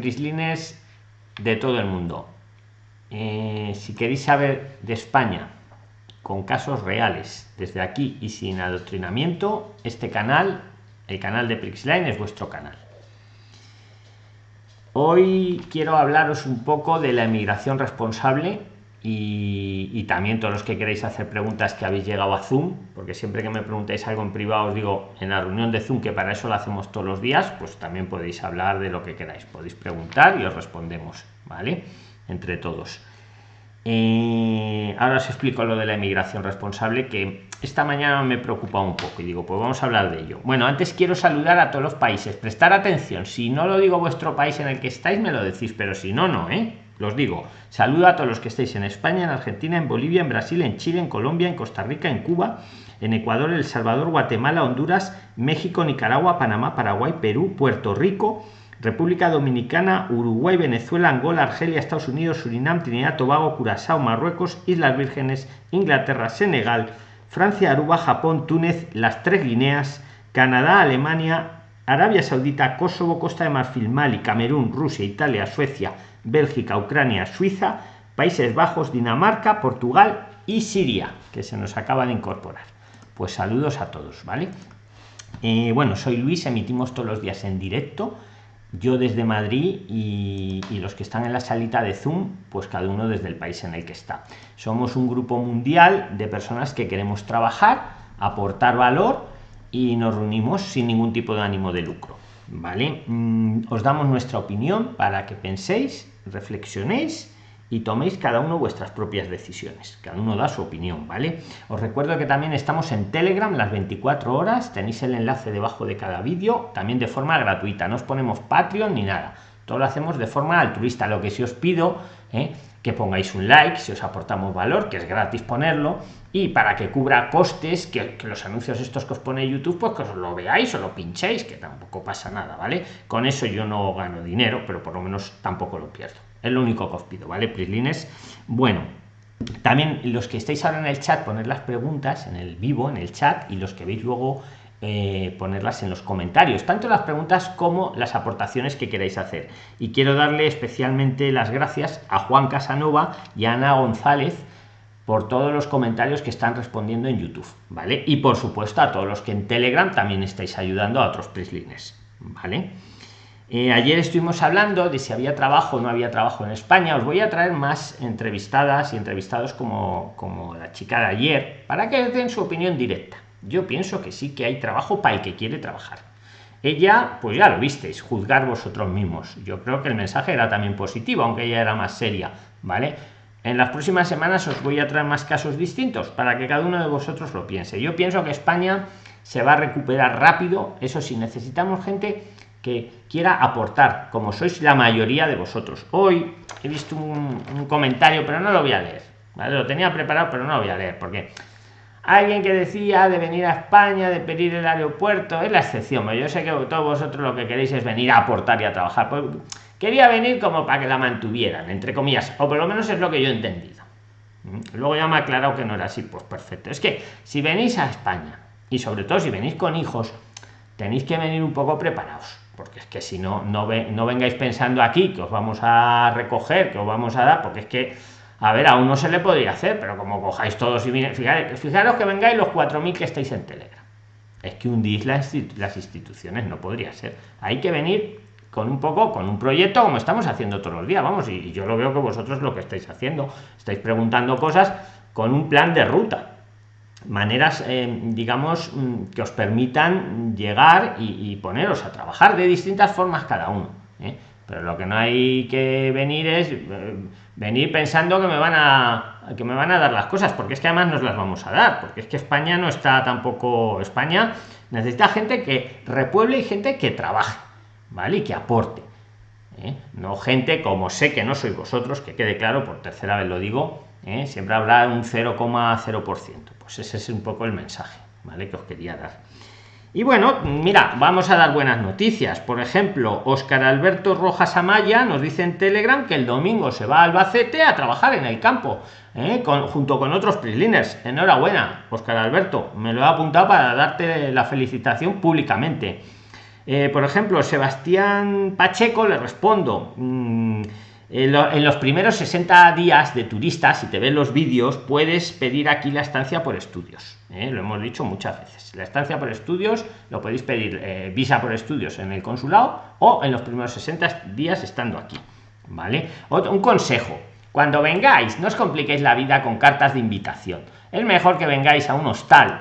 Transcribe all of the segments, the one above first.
prislines de todo el mundo. Eh, si queréis saber de España con casos reales desde aquí y sin adoctrinamiento, este canal, el canal de Prixline, es vuestro canal. Hoy quiero hablaros un poco de la emigración responsable y, también todos los que queréis hacer preguntas que habéis llegado a Zoom, porque siempre que me preguntéis algo en privado os digo en la reunión de Zoom, que para eso lo hacemos todos los días, pues también podéis hablar de lo que queráis, podéis preguntar y os respondemos, ¿vale? Entre todos. Eh, ahora os explico lo de la emigración responsable, que esta mañana me preocupa un poco y digo, pues vamos a hablar de ello. Bueno, antes quiero saludar a todos los países, prestar atención, si no lo digo vuestro país en el que estáis, me lo decís, pero si no, no, ¿eh? Los digo, saludo a todos los que estéis en España, en Argentina, en Bolivia, en Brasil, en Chile, en Colombia, en Costa Rica, en Cuba, en Ecuador, El Salvador, Guatemala, Honduras, México, Nicaragua, Panamá, Paraguay, Perú, Puerto Rico, República Dominicana, Uruguay, Venezuela, Angola, Argelia, Estados Unidos, Surinam, Trinidad, Tobago, Curazao, Marruecos, Islas Vírgenes, Inglaterra, Senegal, Francia, Aruba, Japón, Túnez, las tres Guineas, Canadá, Alemania, Arabia Saudita, Kosovo, Costa de Marfil, Mali, Camerún, Rusia, Italia, Suecia, Bélgica, Ucrania, Suiza, Países Bajos, Dinamarca, Portugal y Siria, que se nos acaba de incorporar. Pues saludos a todos, ¿vale? Eh, bueno, soy Luis, emitimos todos los días en directo. Yo desde Madrid y, y, los que están en la salita de Zoom, pues cada uno desde el país en el que está. Somos un grupo mundial de personas que queremos trabajar, aportar valor y nos reunimos sin ningún tipo de ánimo de lucro. ¿Vale? Mm, os damos nuestra opinión para que penséis reflexionéis y toméis cada uno vuestras propias decisiones. Cada uno da su opinión, ¿vale? Os recuerdo que también estamos en Telegram las 24 horas, tenéis el enlace debajo de cada vídeo, también de forma gratuita, no os ponemos Patreon ni nada, todo lo hacemos de forma altruista. Lo que sí os pido, ¿eh? que pongáis un like si os aportamos valor, que es gratis ponerlo, y para que cubra costes, que, los anuncios estos que os pone YouTube, pues que os lo veáis o lo pinchéis, que tampoco pasa nada, ¿vale? Con eso yo no gano dinero, pero por lo menos tampoco lo pierdo. Es lo único que os pido, ¿vale? Prislines. Bueno, también los que estáis ahora en el chat, poner las preguntas en el vivo, en el chat, y los que veis luego eh, ponerlas en los comentarios, tanto las preguntas como las aportaciones que queráis hacer. Y quiero darle especialmente las gracias a Juan Casanova y a Ana González por todos los comentarios que están respondiendo en YouTube, ¿vale? Y por supuesto a todos los que en Telegram también estáis ayudando a otros prislines, ¿vale? Eh, ayer estuvimos hablando de si había trabajo o no había trabajo en España. Os voy a traer más entrevistadas y entrevistados como, como la chica de ayer para que den su opinión directa. Yo pienso que sí que hay trabajo para el que quiere trabajar. Ella, pues ya lo visteis, juzgar vosotros mismos. Yo creo que el mensaje era también positivo, aunque ella era más seria, ¿vale? En las próximas semanas os voy a traer más casos distintos para que cada uno de vosotros lo piense. Yo pienso que España se va a recuperar rápido. Eso sí, necesitamos gente que quiera aportar, como sois la mayoría de vosotros. Hoy he visto un, comentario, pero no lo voy a leer. Lo tenía preparado, pero no lo voy a leer, porque alguien que decía de venir a España, de pedir el aeropuerto, es la excepción. Yo sé que todos vosotros lo que queréis es venir a aportar y a trabajar. Pues, quería venir como para que la mantuvieran, entre comillas, o por lo menos es lo que yo he entendido. ¿Mm? Luego ya me ha aclarado que no era así, pues perfecto. Es que si venís a España, y sobre todo si venís con hijos, tenéis que venir un poco preparados porque es que si no, no, no vengáis pensando aquí que os vamos a recoger, que os vamos a dar, porque es que, a ver, a uno se le podría hacer, pero como cojáis todos y fijaros, fijaros que vengáis los 4.000 que estáis en Telegram. Es que hundís las, las instituciones, no podría ser. Hay que venir con un poco, con un proyecto como estamos haciendo todos los días, vamos, y, yo lo veo que vosotros lo que estáis haciendo, estáis preguntando cosas con un plan de ruta maneras eh, digamos mm, que os permitan llegar y, y, poneros a trabajar de distintas formas cada uno ¿eh? pero lo que no hay que venir es eh, venir pensando que me van a que me van a dar las cosas porque es que además nos las vamos a dar porque es que España no está tampoco España necesita gente que repueble y gente que trabaje vale y que aporte no gente como sé que no sois vosotros que quede claro por tercera vez lo digo siempre habrá un 0,0% pues ese es un poco el mensaje ¿vale? que os quería dar y bueno mira vamos a dar buenas noticias por ejemplo oscar alberto rojas amaya nos dice en telegram que el domingo se va a albacete a trabajar en el campo ¿eh? junto con otros prisliners enhorabuena oscar alberto me lo he apuntado para darte la felicitación públicamente Eh, por ejemplo, Sebastián Pacheco le respondo. Mm, en, los primeros 60 días de turista, si te ven los vídeos, puedes pedir aquí la estancia por estudios. ¿eh? Lo hemos dicho muchas veces. La estancia por estudios lo podéis pedir eh, visa por estudios en el consulado o en los primeros 60 días estando aquí. ¿Vale? un consejo. Cuando vengáis, no os compliquéis la vida con cartas de invitación. Es mejor que vengáis a un hostal,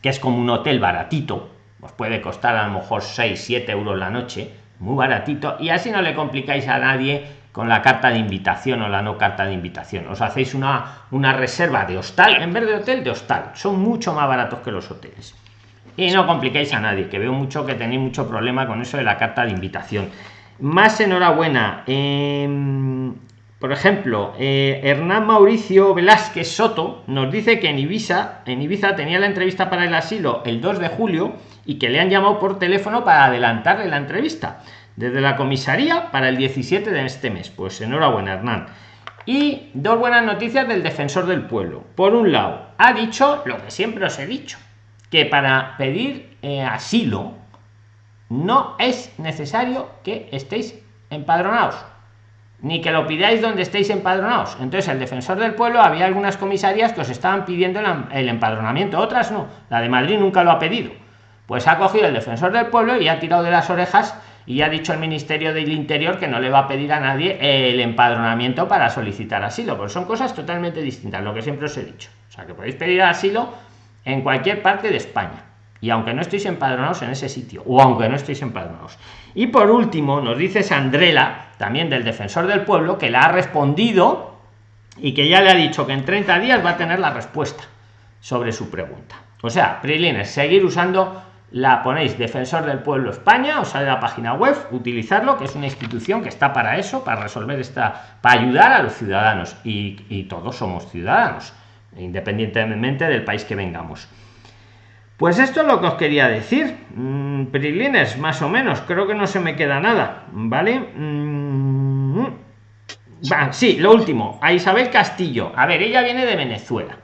que es como un hotel baratito. Os puede costar a lo mejor 6, 7 euros la noche, muy baratito, y así no le complicáis a nadie con la carta de invitación o la no carta de invitación. Os hacéis una, una reserva de hostal, en vez de hotel, de hostal. Son mucho más baratos que los hoteles. Y no compliquéis a nadie, que veo mucho que tenéis mucho problema con eso de la carta de invitación. Más enhorabuena. Em, por ejemplo, eh, Hernán Mauricio Velázquez Soto nos dice que en Ibiza, en Ibiza tenía la entrevista para el asilo el 2 de julio y que le han llamado por teléfono para adelantarle la entrevista desde la comisaría para el 17 de este mes. Pues enhorabuena, Hernán. Y dos buenas noticias del defensor del pueblo. Por un lado, ha dicho lo que siempre os he dicho, que para pedir eh, asilo no es necesario que estéis empadronados, ni que lo pidáis donde estéis empadronados. Entonces, el defensor del pueblo, había algunas comisarías que os estaban pidiendo el empadronamiento, otras no. La de Madrid nunca lo ha pedido. Pues ha cogido el defensor del pueblo y ha tirado de las orejas y ha dicho el Ministerio del Interior que no le va a pedir a nadie el empadronamiento para solicitar asilo, porque son cosas totalmente distintas, lo que siempre os he dicho. O sea, que podéis pedir asilo en cualquier parte de España, y aunque no estéis empadronados en ese sitio, o aunque no estéis empadronados. Y por último, nos dice Sandrela, también del Defensor del Pueblo, que la ha respondido y que ya le ha dicho que en 30 días va a tener la respuesta sobre su pregunta. O sea, Prilines, seguir usando la ponéis defensor del pueblo España os sale la página web utilizarlo que es una institución que está para eso para resolver esta para ayudar a los ciudadanos. Y, todos somos ciudadanos independientemente del país que vengamos. Pues esto es lo que os quería decir. Mm, prilines más o menos. Creo que no se me queda nada vale mm, sí lo último. A isabel castillo. A ver ella viene de venezuela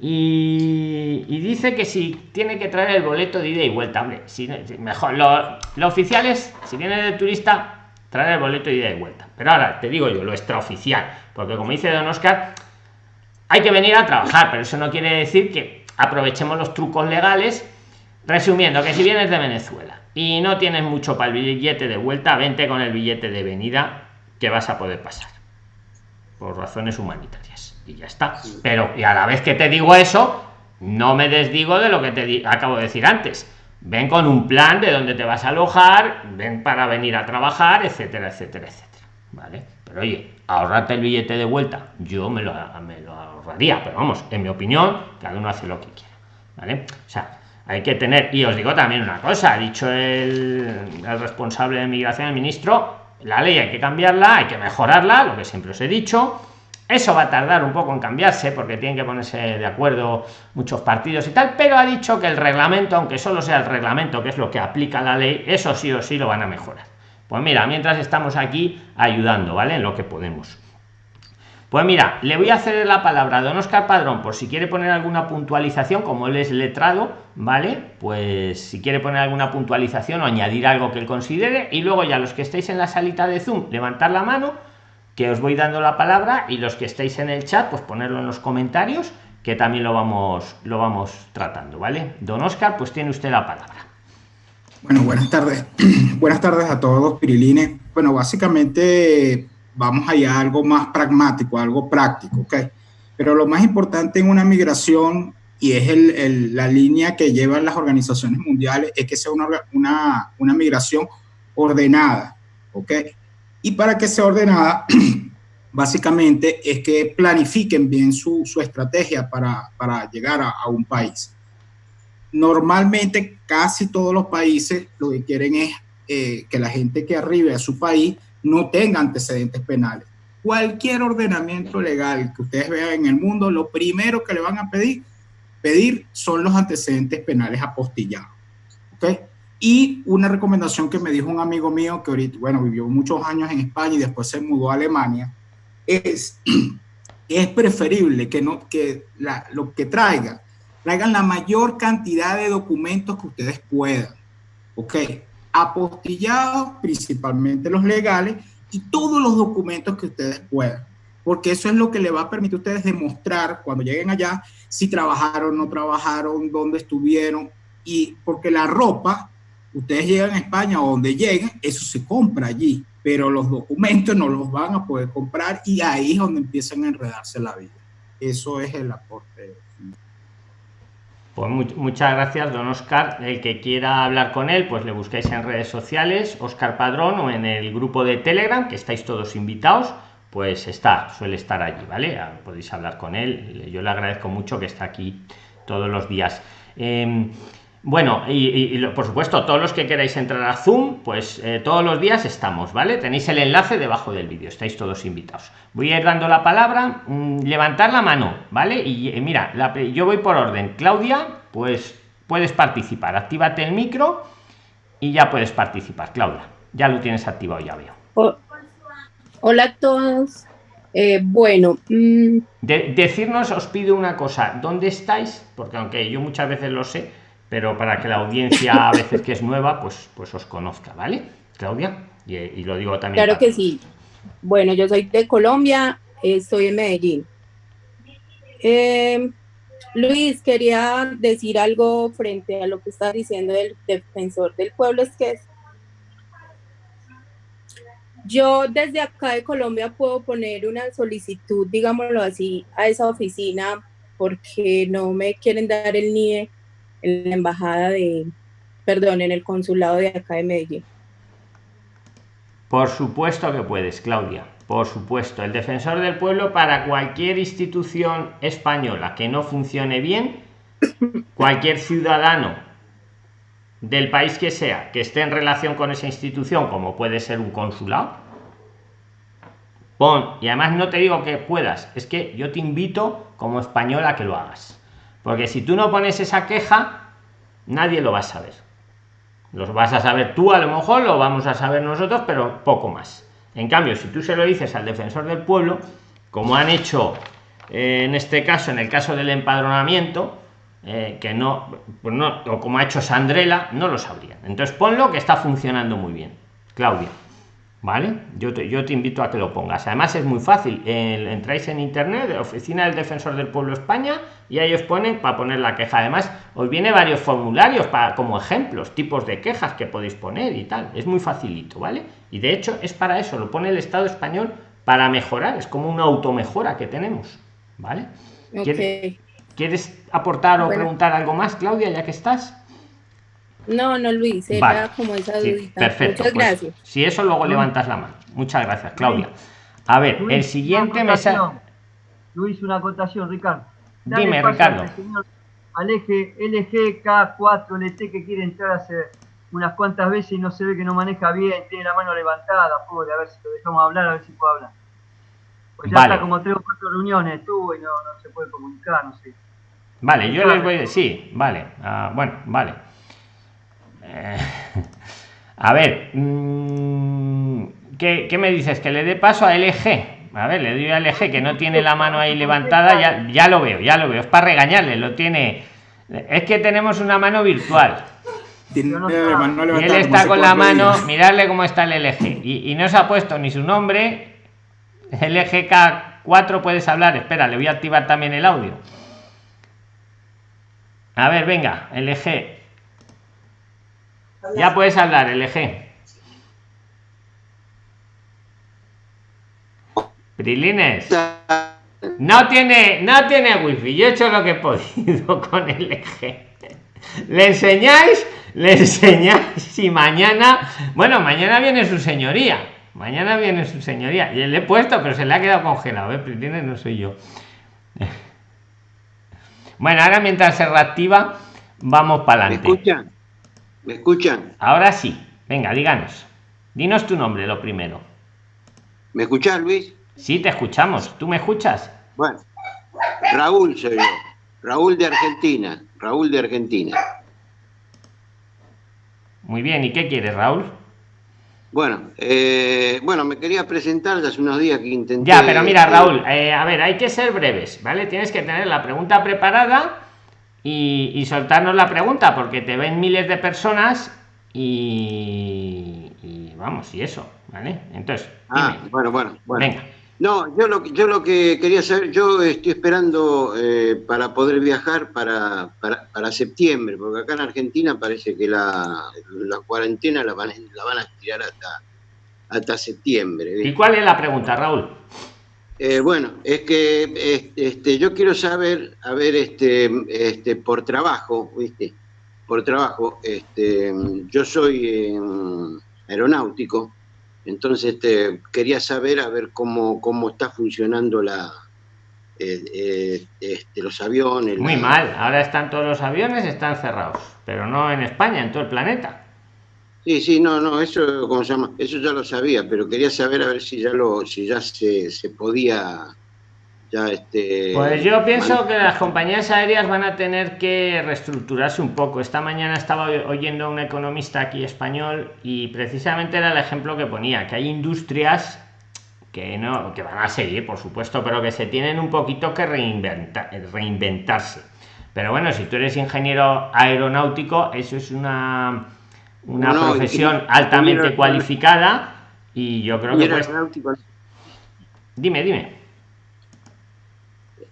y, dice que si tiene que traer el boleto de ida y vuelta, hombre, si, mejor, lo, lo, oficial es, si viene de turista, traer el boleto de ida y vuelta. Pero ahora te digo yo, lo extraoficial, porque como dice Don Oscar, hay que venir a trabajar, pero eso no quiere decir que aprovechemos los trucos legales. Resumiendo, que si vienes de Venezuela y no tienes mucho para el billete de vuelta, vente con el billete de venida que vas a poder pasar, por razones humanitarias y ya está. Pero y a la vez que te digo eso, no me desdigo de lo que te acabo de decir antes. Ven con un plan de dónde te vas a alojar, ven para venir a trabajar, etcétera, etcétera, etcétera. ¿Vale? Pero oye, ahorrarte el billete de vuelta, yo me lo, me lo ahorraría, pero vamos, en mi opinión, cada uno hace lo que quiera. ¿Vale? O sea, hay que tener, y os digo también una cosa, ha dicho el, el responsable de migración, el ministro, la ley hay que cambiarla, hay que mejorarla, lo que siempre os he dicho eso va a tardar un poco en cambiarse porque tienen que ponerse de acuerdo muchos partidos y tal, pero ha dicho que el reglamento, aunque solo sea el reglamento, que es lo que aplica la ley, eso sí o sí lo van a mejorar. Pues mira, mientras estamos aquí ayudando, ¿vale? En lo que podemos. Pues mira, le voy a hacer la palabra a don Oscar Padrón por si quiere poner alguna puntualización, como él es letrado, ¿vale? Pues si quiere poner alguna puntualización o añadir algo que él considere, y luego ya los que estéis en la salita de Zoom, levantar la mano que os voy dando la palabra y los que estéis en el chat, pues ponerlo en los comentarios, que también lo vamos, lo vamos tratando, ¿vale? Don Oscar, pues tiene usted la palabra. Bueno, buenas tardes. buenas tardes a todos, Pirilines. Bueno, básicamente vamos allá a algo más pragmático, algo práctico, ¿ok? Pero lo más importante en una migración, y es la línea que llevan las organizaciones mundiales, es que sea una, una, migración ordenada, ¿ok? Y para que sea ordenada, básicamente es que planifiquen bien su, su estrategia para, para llegar a, a, un país. Normalmente casi todos los países lo que quieren es eh, que la gente que arribe a su país no tenga antecedentes penales. Cualquier ordenamiento legal que ustedes vean en el mundo, lo primero que le van a pedir, pedir son los antecedentes penales apostillados. ¿okay? Y una recomendación que me dijo un amigo mío que ahorita, bueno, vivió muchos años en España y después se mudó a Alemania, es es preferible que, no, que lo que traiga, traigan la mayor cantidad de documentos que ustedes puedan. ¿Ok? Apostillados, principalmente los legales, y todos los documentos que ustedes puedan. Porque eso es lo que le va a permitir a ustedes demostrar cuando lleguen allá si trabajaron, no trabajaron, dónde estuvieron. Y porque la ropa, ustedes llegan a España o donde lleguen, eso se compra allí. Pero los documentos no los van a poder comprar y ahí es donde empiezan a enredarse la vida. Eso es el aporte pues muchas gracias, don Oscar. El que quiera hablar con él, pues le busquéis en redes sociales, Oscar Padrón, o en el grupo de Telegram, que estáis todos invitados, pues está, suele estar allí, ¿vale? Ah, podéis hablar con él. Yo le agradezco mucho que está aquí todos los días. Em, bueno, y, por supuesto, todos los que queráis entrar a Zoom, pues eh, todos los días estamos, ¿vale? Tenéis el enlace debajo del vídeo, estáis todos invitados. Voy a ir dando la palabra, mm, levantar la mano, ¿vale? Y eh, mira, yo voy por orden. Claudia, pues puedes participar, actívate el micro y ya puedes participar, Claudia. Ya lo tienes activado, ya veo. hola a todos. Eh, bueno, mm, decirnos, os pido una cosa, ¿dónde estáis? Porque aunque yo muchas veces lo sé, pero para que la audiencia a veces que es nueva, pues, pues os conozca, ¿vale? Claudia, y, lo digo también. Claro que sí. Bueno, yo soy de Colombia, estoy en Medellín. Eh, Luis, quería decir algo frente a lo que está diciendo el defensor del pueblo, es que yo desde acá de Colombia puedo poner una solicitud, digámoslo así, a esa oficina porque no me quieren dar el NIE en la embajada de, perdón, en el consulado de acá de Medellín. Por supuesto que puedes, Claudia. Por supuesto, el defensor del pueblo para cualquier institución española que no funcione bien, cualquier ciudadano del país que sea que esté en relación con esa institución, como puede ser un consulado, pon, y además no te digo que puedas, es que yo te invito como español a que lo hagas. Porque si tú no pones esa queja, nadie lo va a saber. Los vas a saber tú, a lo mejor lo vamos a saber nosotros, pero poco más. En cambio, si tú se lo dices al defensor del pueblo, como han hecho eh, en este caso, en el caso del empadronamiento, eh, que no, pues no, o como ha hecho Sandrela, no lo sabrían. Entonces ponlo que está funcionando muy bien. Claudia. ¿Vale? Yo te, yo te invito a que lo pongas. Además es muy fácil. entráis en internet, oficina del defensor del pueblo España, y ahí os ponen para poner la queja. Además, os viene varios formularios para, como ejemplos, tipos de quejas que podéis poner y tal. Es muy facilito, ¿vale? Y de hecho es para eso, lo pone el Estado español para mejorar. Es como una automejora que tenemos, ¿vale? ¿Quieres, aportar o preguntar algo más, Claudia, ya que estás? No, no, Luis, era como esa dudita. perfecto. Muchas pues, gracias. si eso luego levantas la mano. Muchas gracias, Claudia. A ver, el siguiente me sale. Luis, una acotación, Ricardo. Dime, Ricardo. Al, eje LG K4 LT que quiere entrar hace unas cuantas veces y no se ve que no maneja bien, tiene la mano levantada, pobre, a ver si lo dejamos hablar, a ver si puede hablar. Pues ya está como tres o cuatro reuniones estuvo y no, no se puede comunicar, no sé. Vale, yo les voy a decir, sí, vale, ah, bueno, vale. Eh, a ver, mm, ¿qué, me dices? Que le dé paso a LG. A ver, le doy a LG que no tiene la mano ahí levantada, ya, ya lo veo, ya lo veo. Es para regañarle, lo tiene. Es que tenemos una mano virtual. y él está con la mano, mirarle cómo está el LG. Y, y no se ha puesto ni su nombre. LG K4 puedes hablar. Espera, le voy a activar también el audio. A ver, venga, LG. Ya puedes hablar, LG. Prilines. No tiene, no tiene wifi. Yo he hecho lo que he podido con LG. Le enseñáis, le enseñáis y mañana, bueno, mañana viene su señoría. Mañana viene su señoría. Y le he puesto, pero se le ha quedado congelado. ¿eh? Prilines no soy yo. Bueno, ahora mientras se reactiva, vamos para adelante. ¿Me escuchan? Ahora sí. Venga, díganos. Dinos tu nombre, lo primero. ¿Me escuchas, Luis? Sí, te escuchamos. ¿Tú me escuchas? Bueno, Raúl soy yo. Raúl de Argentina. Raúl de Argentina. Muy bien, ¿y qué quieres, Raúl? Bueno, eh, bueno, me quería presentar hace unos días que intenté. Ya, pero mira, Raúl, eh, a ver, hay que ser breves, ¿vale? Tienes que tener la pregunta preparada y, soltarnos la pregunta, porque te ven miles de personas y, vamos, y eso, ¿vale? Entonces, ah, bueno, bueno, bueno. Venga. No, yo lo, yo lo que quería saber, yo estoy esperando eh, para poder viajar para, para, septiembre, porque acá en Argentina parece que la, la cuarentena la van, la van a estirar hasta, hasta septiembre. ¿Y cuál es la pregunta, Raúl? Eh, bueno, es que este, yo quiero saber, a ver, este, este, por trabajo, ¿viste? Por trabajo, este, yo soy aeronáutico, entonces este, quería saber, a ver cómo, cómo está funcionando la, eh, eh, este, los aviones. Muy mal, ahora están todos los aviones, están cerrados, pero no en España, en todo el planeta. Sí, sí, no, no, eso, ¿cómo se llama? Eso ya lo sabía, pero quería saber a ver si ya lo, si ya se, se podía, ya este. Pues yo pienso que las compañías aéreas van a tener que reestructurarse un poco. Esta mañana estaba oyendo a un economista aquí español y precisamente era el ejemplo que ponía, que hay industrias que no, que van a seguir, por supuesto, pero que se tienen un poquito que reinventar, reinventarse. Pero bueno, si tú eres ingeniero aeronáutico, eso es una una profesión altamente cualificada y yo creo que pues... dime dime.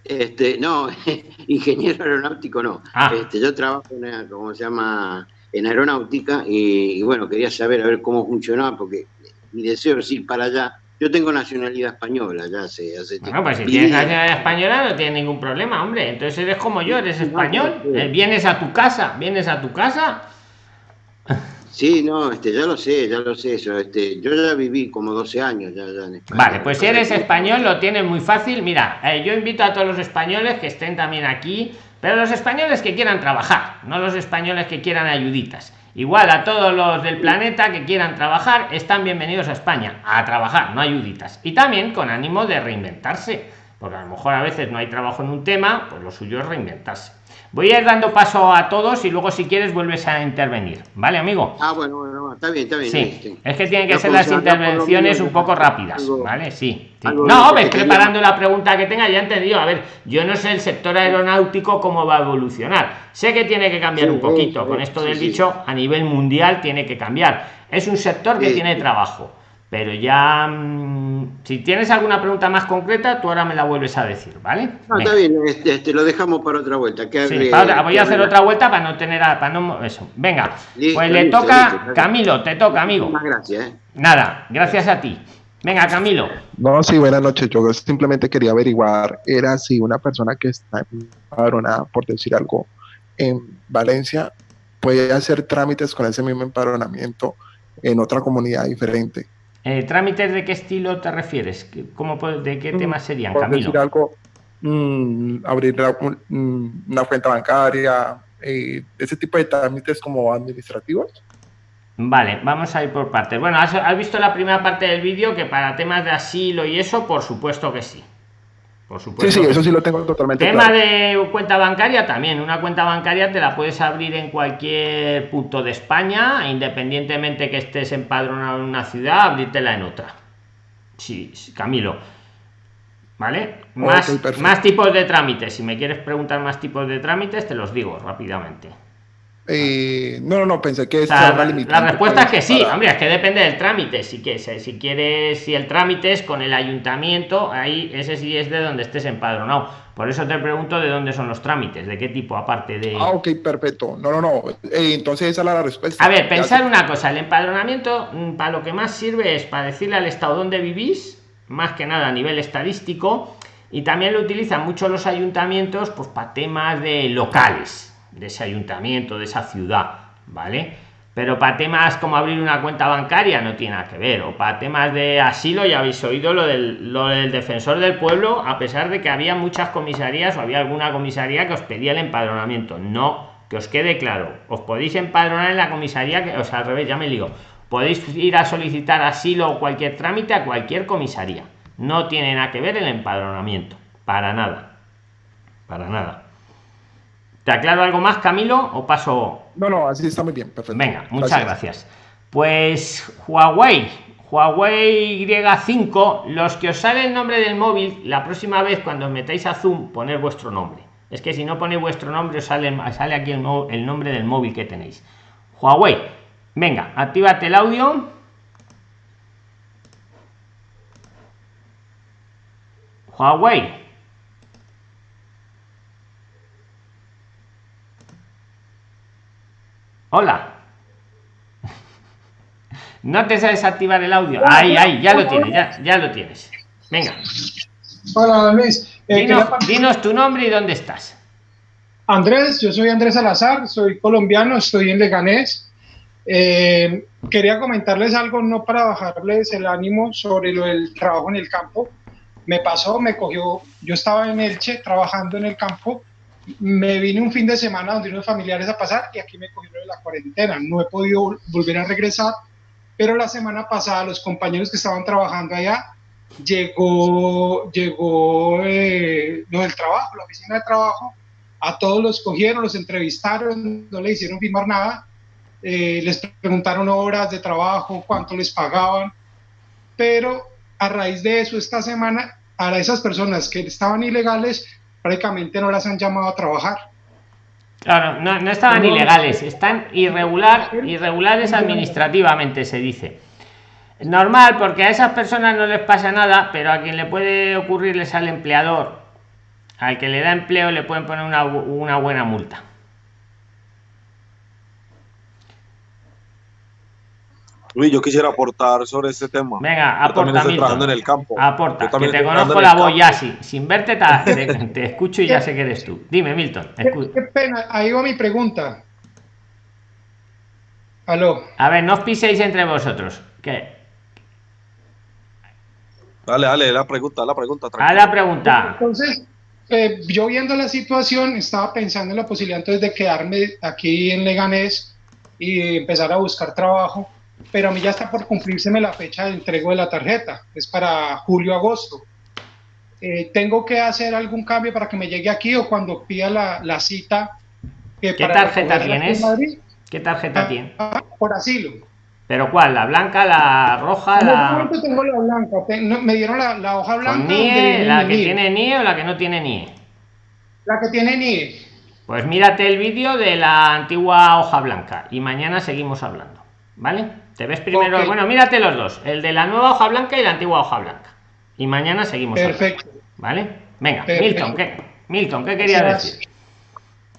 Este no ingeniero aeronáutico no. Ah. este, yo trabajo en como se llama en aeronáutica y, bueno quería saber a ver cómo funcionaba porque mi deseo es ir para allá. Yo tengo nacionalidad española ya hace hace bueno, pues si tienes nacionalidad española no tienes ningún problema hombre. Entonces eres como yo eres español. eh, vienes a tu casa vienes a tu casa Sí, no, este, ya lo sé, ya lo sé eso. Este, yo ya viví como 12 años ya, en España. Vale, pues si eres español lo tienes muy fácil. Mira, eh, yo invito a todos los españoles que estén también aquí, pero los españoles que quieran trabajar, no los españoles que quieran ayuditas. Igual a todos los del planeta que quieran trabajar, están bienvenidos a España, a trabajar, no ayuditas. Y también con ánimo de reinventarse, porque a lo mejor a veces no hay trabajo en un tema, pues lo suyo es reinventarse. Voy a ir dando paso a todos y luego si quieres vuelves a intervenir. ¿Vale, amigo? Ah, bueno, bueno, está bien, está bien. Sí, es que tienen que ser las intervenciones un poco rápidas, ¿vale? Sí. No, ves preparando la pregunta que tenga, ya he entendido. A ver, yo no sé el sector aeronáutico cómo va a evolucionar. Sé que tiene que cambiar un poquito. Con esto del dicho, a nivel mundial tiene que cambiar. Es un sector que tiene trabajo pero ya mm, si tienes alguna pregunta más concreta tú ahora me la vuelves a decir vale no, está bien este, este, lo dejamos para otra vuelta voy a hacer otra vuelta para no tener para no eso. Venga pues le toca Camilo te toca amigo. Gracias ¿eh? nada gracias a ti. Venga Camilo. No sí buenas noches. Yo simplemente quería averiguar era si una persona que está empadronada por decir algo en Valencia puede hacer trámites con ese mismo empadronamiento en otra comunidad diferente eh, ¿Trámites de qué estilo te refieres? ¿Cómo, ¿De qué mm, temas serían, Camilo? decir algo? Mm, abrir mm, una cuenta bancaria, eh, ese tipo de trámites como administrativos. Vale, vamos a ir por partes. Bueno, ¿has, ¿has visto la primera parte del vídeo que para temas de asilo y eso, por supuesto que sí. Sí, sí, eso sí lo tengo totalmente Tema de cuenta bancaria también. Una cuenta bancaria te la puedes abrir en cualquier punto de España, independientemente que estés empadronado en una ciudad, abrírtela en otra. Sí, Camilo. ¿Vale? Más, más tipos de trámites. Si me quieres preguntar más tipos de trámites, te los digo rápidamente. Eh, no, no, no, pensé que la, respuesta es que sí, hombre, es que depende del trámite. Si, que, si quieres, si el trámite es con el ayuntamiento, ahí ese sí es de donde estés empadronado. Por eso te pregunto de dónde son los trámites, de qué tipo, aparte de. Ah, ok, perfecto. No, no, no. Eh, entonces esa es la respuesta. A ver, pensar una cosa: el empadronamiento, mm, para lo que más sirve es para decirle al Estado dónde vivís, más que nada a nivel estadístico, y también lo utilizan mucho los ayuntamientos, pues para temas de locales de ese ayuntamiento, de esa ciudad, ¿vale? Pero para temas como abrir una cuenta bancaria no tiene nada que ver. O para temas de asilo, ya habéis oído lo del, lo del defensor del pueblo, a pesar de que había muchas comisarías o había alguna comisaría que os pedía el empadronamiento. No, que os quede claro. Os podéis empadronar en la comisaría, que, o sea, al revés, ya me digo. Podéis ir a solicitar asilo o cualquier trámite a cualquier comisaría. No tiene nada que ver el empadronamiento. Para nada. Para nada. ¿Te aclaro algo más, Camilo, o paso? No, no, así está muy bien, perfecto. Venga, muchas gracias. Pues Huawei, Huawei Y5, los que os sale el nombre del móvil, la próxima vez cuando os metáis a Zoom, poner vuestro nombre. Es que si no ponéis vuestro nombre, os sale, sale aquí el, el nombre del móvil que tenéis. Huawei Venga, actívate el audio. Huawei. Hola. No te sabes activar el audio. Ahí, ahí, ya lo tienes, ya, ya lo tienes. Venga. Hola, Luis. Eh, dinos, tu nombre y dónde estás. Andrés, yo soy Andrés Salazar, soy colombiano, estoy en Leganés. Eh, quería comentarles algo, no para bajarles el ánimo sobre lo del trabajo en el campo. Me pasó, me cogió, yo estaba en Elche trabajando en el campo, me vine un fin de semana donde unos familiares a pasar y aquí me cogieron la cuarentena. No he podido volver a regresar, pero la semana pasada los compañeros que estaban trabajando allá llegó, llegó eh, lo del trabajo, la oficina de trabajo, a todos los cogieron, los entrevistaron, no le hicieron firmar nada, eh, les preguntaron horas de trabajo, cuánto les pagaban, pero a raíz de eso esta semana a esas personas que estaban ilegales prácticamente no las han llamado a trabajar. Claro, no, no estaban ilegales, están irregular, irregulares administrativamente, se dice. Normal, porque a esas personas no les pasa nada, pero a quien le puede ocurrirles al empleador, al que le da empleo, le pueden poner una, una buena multa. Luis, yo quisiera aportar sobre este tema. Venga, aporta. trabajando en el campo. Aporta, que te conozco la voz ya, sí. Sin verte te, escucho y ya sé que eres tú. Dime, Milton. Qué, pena, ahí va mi pregunta. Aló. A ver, no os piséis entre vosotros. ¿Qué? Dale, dale, la pregunta, la pregunta. A la pregunta. Entonces, eh, yo viendo la situación, estaba pensando en la posibilidad entonces de quedarme aquí en Leganés y empezar a buscar trabajo, pero a mí ya está por cumplírseme la fecha de entrego de la tarjeta, es para julio-agosto. Eh, ¿Tengo que hacer algún cambio para que me llegue aquí o cuando pida la, la cita? ¿Qué tarjeta tienes? ¿Qué tarjeta tiene? Ah, por asilo. ¿Pero cuál? ¿La blanca, la roja? la... tengo la blanca. me dieron la, hoja blanca. ¿La que tiene NIE o la que no tiene NIE? La que tiene NIE. Pues mírate el vídeo de la antigua hoja blanca y mañana seguimos hablando. ¿Vale? Te ves primero. Bueno, mírate los dos: el de la nueva hoja blanca y la antigua hoja blanca. Y mañana seguimos Perfecto. ¿Vale? Venga, Milton, ¿qué? Milton, ¿qué querías decir?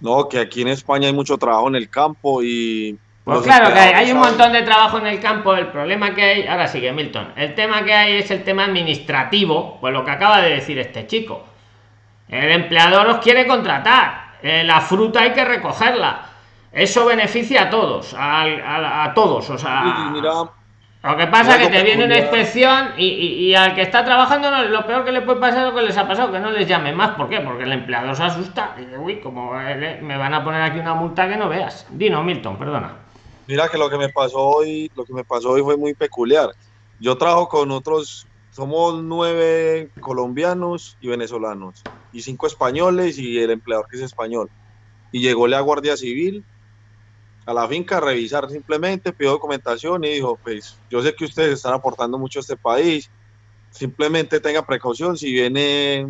No, que aquí en España hay mucho trabajo en el campo y pues claro que hay, un montón de trabajo en el campo. El problema que hay, ahora sigue Milton, el tema que hay es el tema administrativo, pues lo que acaba de decir este chico. El empleador os quiere contratar, eh, la fruta hay que recogerla. Eso beneficia a todos, a, todos, o sea. lo que pasa es que te viene una inspección y, al que está trabajando lo peor que le puede pasar es lo que les ha pasado, que no les llame más. ¿Por qué? Porque el empleador se asusta y dice, uy, como eh, me van a poner aquí una multa que no veas. Dino, Milton, perdona. Mira que lo que me pasó hoy, lo que me pasó hoy fue muy peculiar. Yo trabajo con otros, somos nueve colombianos y venezolanos, y cinco españoles y el empleador que es español. Y llegó la Guardia Civil a la finca a revisar simplemente, pidió documentación y dijo, pues yo sé que ustedes están aportando mucho a este país, simplemente tenga precaución si viene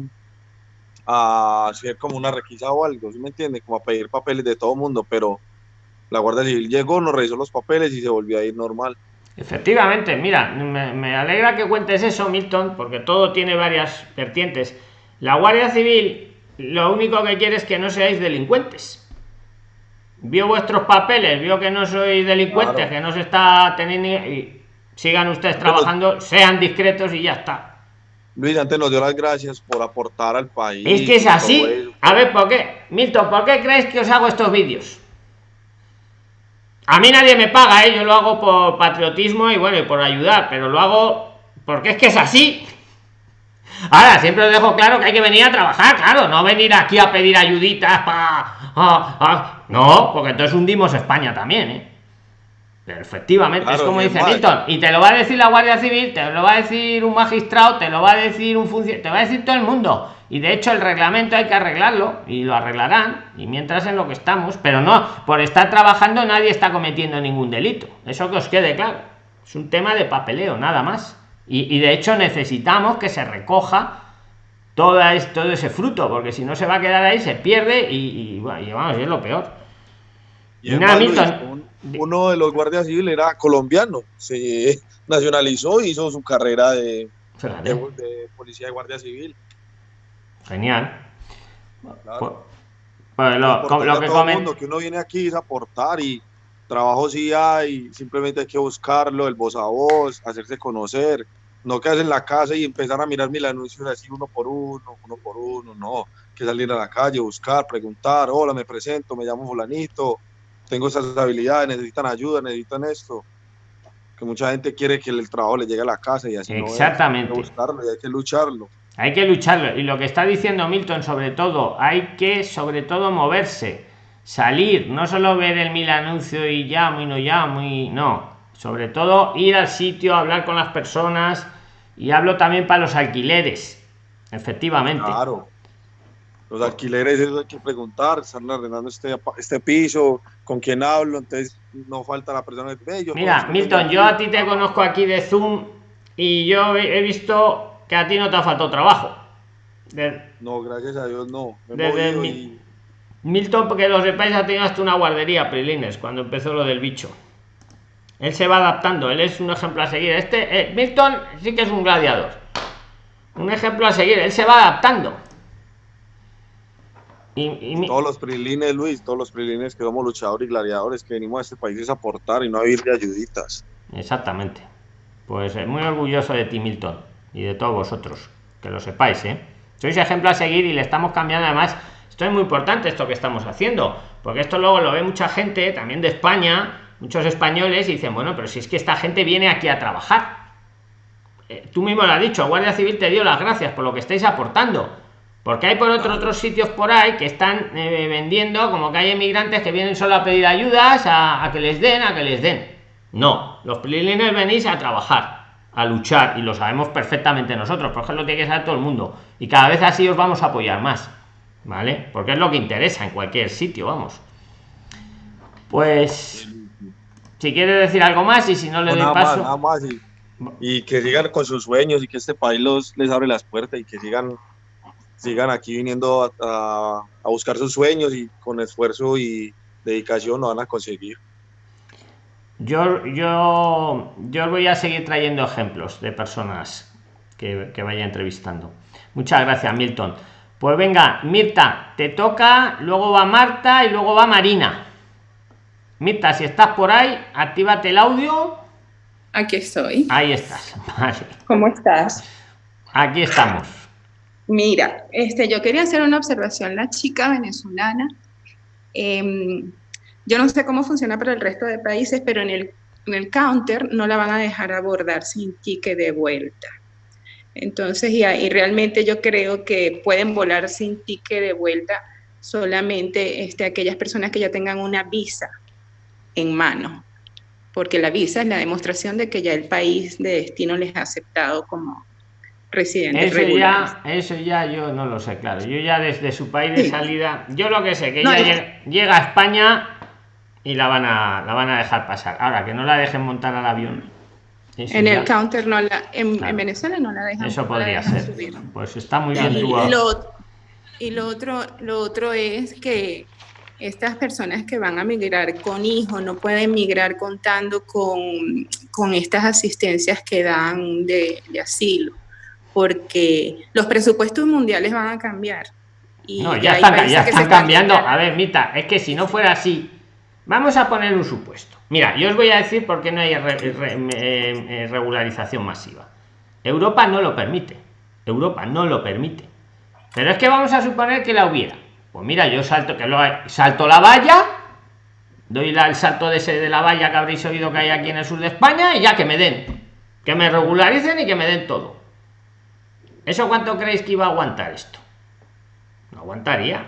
a hacer como una requisa o algo, ¿sí me entiende? Como a pedir papeles de todo mundo, pero la Guardia Civil llegó, nos revisó los papeles y se volvió a ir normal. Efectivamente, mira, me, alegra que cuentes eso, Milton, porque todo tiene varias vertientes. La Guardia Civil lo único que quiere es que no seáis delincuentes. Vio vuestros papeles, vio que no sois delincuentes, que no se está teniendo... Y sigan ustedes trabajando, sean discretos y ya está. Luis, antes nos dio las gracias por aportar al país. Es que es así. A ver, ¿por qué? Milton, ¿por qué crees que os hago estos vídeos? A mí nadie me paga, ¿eh? yo lo hago por patriotismo y bueno, y por ayudar, pero lo hago porque es que es así. Ahora, siempre os dejo claro que hay que venir a trabajar, claro, no venir aquí a pedir ayuditas para... no, porque entonces hundimos España también, ¿eh? Pero efectivamente, es como dice Milton, y te lo va a decir la Guardia Civil, te lo va a decir un magistrado, te lo va a decir un funcionario, te va a decir todo el mundo. Y de hecho el reglamento hay que arreglarlo y lo arreglarán y mientras en lo que estamos pero no por estar trabajando nadie está cometiendo ningún delito eso que os quede claro. Es un tema de papeleo nada más. Y, de hecho necesitamos que se recoja todo, todo ese fruto porque si no se va a quedar ahí se pierde y, y, vamos es lo peor y nada, Milton uno de los guardias civiles era colombiano, se nacionalizó y hizo su carrera de, de, de policía de guardia civil. Genial. Claro. Pues, pues lo, lo que todo comen- mundo, que uno viene aquí es aportar y trabajo sí hay, simplemente hay que buscarlo, el voz a voz, hacerse conocer, no quedarse en la casa y empezar a mirar mil anuncios así uno por uno, uno por uno, no, que salir a la calle, buscar, preguntar, hola, me presento, me llamo fulanito, tengo esas habilidades, necesitan ayuda, necesitan esto, que mucha gente quiere que el trabajo le llegue a la casa y así no es. Exactamente. hay que buscarlo y hay que lucharlo. Hay que lucharlo. Y lo que está diciendo Milton, sobre todo, hay que, sobre todo, moverse, salir, no solo ver el mil anuncio y llamo y no llamo y no. Sobre todo, ir al sitio, hablar con las personas. Y hablo también para los alquileres. Efectivamente. Claro. Los alquileres, eso hay que preguntar, están arrendando este, este piso, con quién hablo, entonces no falta la persona que "Ve, yo Mira, conozco Milton, yo a aquí". ti te conozco aquí de Zoom y yo he visto que a ti no te ha faltado trabajo. De- No, gracias a Dios no. Desde mi- y- Milton, porque lo sepáis, ha tenido hasta una guardería, Prilines, cuando empezó lo del bicho. Él se va adaptando, él es un ejemplo a seguir. Este, eh, Milton sí que es un gladiador. Un ejemplo a seguir, él se va adaptando. Y, y mi- todos los prilines, Luis, todos los prilines que somos luchadores y gladiadores que venimos a este país es aportar y no a vivir de ayuditas. Exactamente. Pues eh, muy orgulloso de ti, Milton, y de todos vosotros, que lo sepáis, ¿eh? Sois ejemplo a seguir y le estamos cambiando además. Esto es muy importante esto que estamos haciendo, porque esto luego lo ve mucha gente, también de España, muchos españoles, dicen, bueno, pero si es que esta gente viene aquí a trabajar. Eh, tú mismo lo has dicho, Guardia Civil te dio las gracias por lo que estáis aportando. Porque hay por otro, otros sitios por ahí que están eh, vendiendo como que hay emigrantes que vienen solo a pedir ayudas, a, a que les den, a que les den. No, los prilines venís a trabajar, a luchar, y lo sabemos perfectamente nosotros, por ejemplo, tiene que saber todo el mundo. Y cada vez así os vamos a apoyar más, ¿vale? Porque es lo que interesa en cualquier sitio, vamos. Pues, si quieres decir algo más y si no le No, doy nada más, paso. nada más. Y, y que sigan con sus sueños y que este país los, les abre las puertas y que sigan, sigan aquí viniendo a, a- a buscar sus sueños y con esfuerzo y dedicación lo van a conseguir. Yo, yo, yo voy a seguir trayendo ejemplos de personas que, que vaya entrevistando. Muchas gracias, Milton. Pues venga, Mirta, te toca, luego va Marta y luego va Marina. Mirta, si estás por ahí, actívate el audio. Aquí estoy. Ahí estás. Vale. ¿Cómo estás? Aquí estamos. Mira, este, yo quería hacer una observación. La chica venezolana, em, yo no sé cómo funciona para el resto de países, pero en el, en el counter no la van a dejar abordar sin ticket de vuelta. Entonces, y, ahí realmente yo creo que pueden volar sin ticket de vuelta solamente este, aquellas personas que ya tengan una visa en mano, porque la visa es la demostración de que ya el país de destino les ha aceptado como residentes Eso regulares. ya, eso ya yo no lo sé, claro. Yo ya desde su país de Sí. salida, yo lo que sé, que No, ella llega, llega a España y la van a, la van a dejar pasar. Ahora, que no la dejen montar al avión. eso En ya- el counter no la, en, Claro. en Venezuela no la dejan. Eso podría dejan ser. subir. Pues está muy Y, bien y lo, y lo otro, lo otro es que estas personas que van a migrar con hijos no pueden migrar contando con, con estas asistencias que dan de, de asilo, porque los presupuestos mundiales van a cambiar. Y No, ya están, ya cambiando. A ver, Mita, es que si no fuera así, vamos a poner un supuesto. Mira, yo os voy a decir por qué no hay re- re- eh, eh, regularización masiva. Europa no lo permite. Europa no lo permite. Pero es que vamos a suponer que la hubiera. Pues mira, yo salto que lo salto la valla, doy el salto de ese de la valla que habréis oído que hay aquí en el sur de España y ya que me den, que me regularicen y que me den todo. ¿Eso cuánto creéis que iba a aguantar esto? No aguantaría.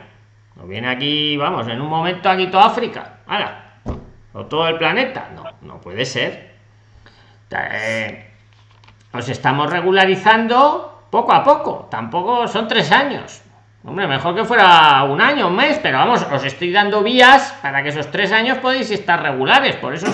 No viene aquí, vamos, en un momento aquí toda África. O todo el planeta. No, no puede ser. Eh, os estamos regularizando poco a poco. Tampoco son tres años. Hombre, mejor que fuera un año, un mes, pero vamos, os estoy dando vías para que esos tres años podéis estar regulares. Por eso,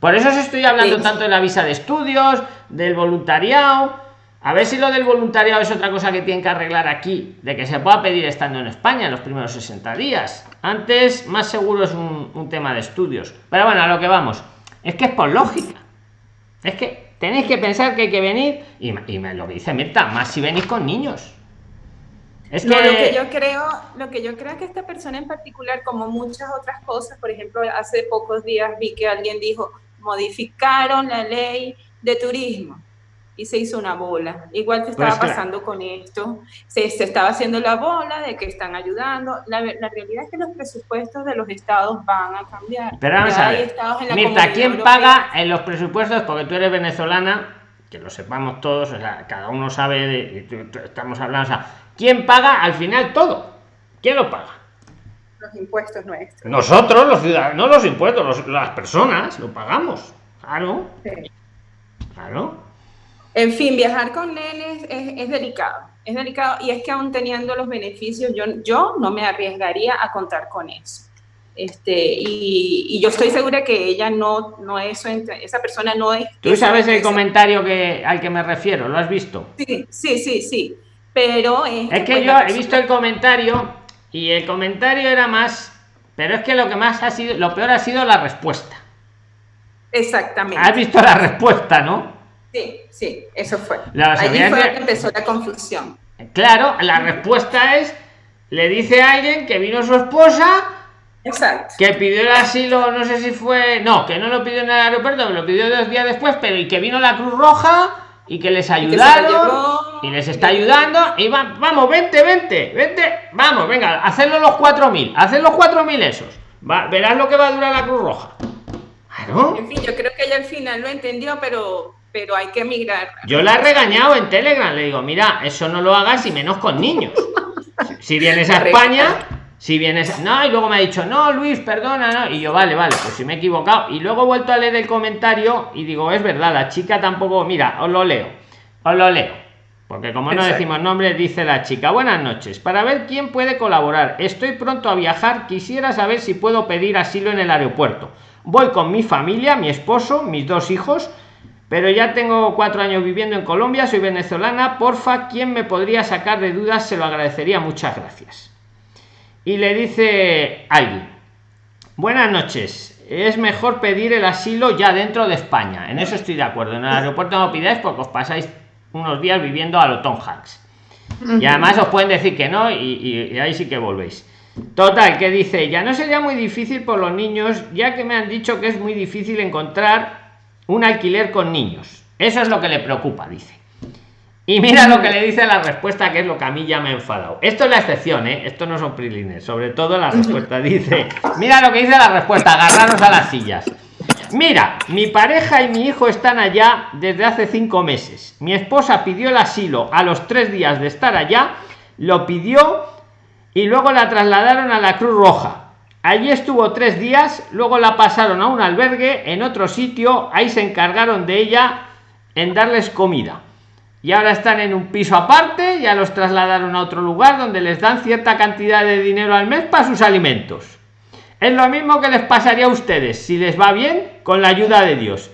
por eso os estoy hablando tanto de la visa de estudios, del voluntariado. A ver si lo del voluntariado es otra cosa que tienen que arreglar aquí, de que se pueda pedir estando en España en los primeros 60 días. Antes, más seguro es un, un tema de estudios. Pero bueno, a lo que vamos. Es que es por lógica. Es que tenéis que pensar que hay que venir, y, y me lo que dice Mirta, más si venís con niños. Es que... lo que yo creo, lo que yo creo es que esta persona en particular, como muchas otras cosas, por ejemplo, hace pocos días vi que alguien dijo, modificaron la ley de turismo y se hizo una bola. Igual que estaba pues pasando con esto, se, se, estaba haciendo la bola de que están ayudando. La, la, realidad es que los presupuestos de los estados van a cambiar. Pero vamos a ver, Mirta, ¿quién Europea? paga en los presupuestos? Porque tú eres venezolana, que lo sepamos todos, o sea, cada uno sabe, de, estamos hablando, o sea, ¿quién paga al final todo? ¿Quién lo paga? Los impuestos nuestros. Nosotros, los ciudadanos, no los impuestos, los, las personas, lo pagamos. Claro. Sí. Claro. En fin, viajar con nenes es, es, delicado, es delicado y es que aún teniendo los beneficios, yo, yo no me arriesgaría a contar con eso. Este, y, y yo estoy segura que ella no, no es, esa persona no es... ¿Tú sabes el comentario que, al que me refiero? ¿Lo has visto? Sí, sí, sí, sí. Pero... Es, es que, yo he visto el comentario y el comentario era más... Pero es que lo que más ha sido, lo peor ha sido la respuesta. Exactamente. Has visto la respuesta, ¿no? Sí, sí, eso fue. La, Allí fue que empezó la confusión. Claro, la respuesta es, le dice a alguien que vino su esposa, Exacto. que pidió el asilo, no sé si fue, no, que no lo pidió en el aeropuerto, lo pidió dos días después, pero y que vino la Cruz Roja y que les ayudaron y, y les está ayudando y va, vamos, vente, vente, vente, vamos, venga, hacerlo los 4.000, hacer los 4.000 esos, va, verás lo que va a durar la Cruz Roja. Claro. En fin, yo creo que ella al final lo entendió, pero pero hay que emigrar. Yo la he regañado en Telegram, le digo, mira, eso no lo hagas y menos con niños. Si vienes a España, si vienes, no, y luego me ha dicho, no, Luis, perdona, no, y yo, vale, vale, pues si me he equivocado. Y luego he vuelto a leer el comentario y digo, es verdad, la chica tampoco, mira, os lo leo, os lo leo. Porque como no decimos nombre, dice la chica, buenas noches, para ver quién puede colaborar. Estoy pronto a viajar, quisiera saber si puedo pedir asilo en el aeropuerto. Voy con mi familia, mi esposo, mis dos hijos, pero ya tengo cuatro años viviendo en Colombia, soy venezolana, porfa, ¿quién me podría sacar de dudas? Se lo agradecería, muchas gracias. Y le dice alguien, buenas noches, es mejor pedir el asilo ya dentro de España, en eso estoy de acuerdo, en el aeropuerto no pidáis porque os pasáis unos días viviendo a lo Tom Hanks. Y además os pueden decir que no y, y, y ahí sí que volvéis. Total, que dice, ya no sería muy difícil por los niños, ya que me han dicho que es muy difícil encontrar un alquiler con niños. Eso es lo que le preocupa, dice. Y mira lo que le dice la respuesta, que es lo que a mí ya me ha enfadado. Esto es la excepción, ¿eh? Esto no son prilines, sobre todo la respuesta. Dice, mira lo que dice la respuesta, agarraros a las sillas. Mira, mi pareja y mi hijo están allá desde hace cinco meses. Mi esposa pidió el asilo a los tres días de estar allá, lo pidió y luego la trasladaron a la Cruz Roja. Allí estuvo tres días, luego la pasaron a un albergue en otro sitio, ahí se encargaron de ella en darles comida. Y ahora están en un piso aparte, ya los trasladaron a otro lugar donde les dan cierta cantidad de dinero al mes para sus alimentos. Es lo mismo que les pasaría a ustedes, si les va bien, con la ayuda de Dios.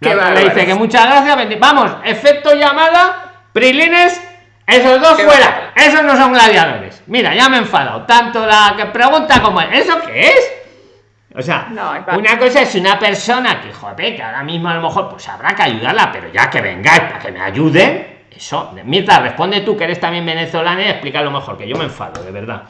Le dice que muchas gracias. Vamos, efecto llamada, Prilines, esos dos fuera. Esos no son gladiadores. Mira, ya me he enfadado. Tanto la que pregunta como ¿Eso qué es? O sea, no, una cosa es una persona que, joder, que ahora mismo a lo mejor pues habrá que ayudarla, pero ya que vengáis para que me ayuden, eso, Mirta, responde tú que eres también venezolana y explica lo mejor, que yo me enfado, de verdad.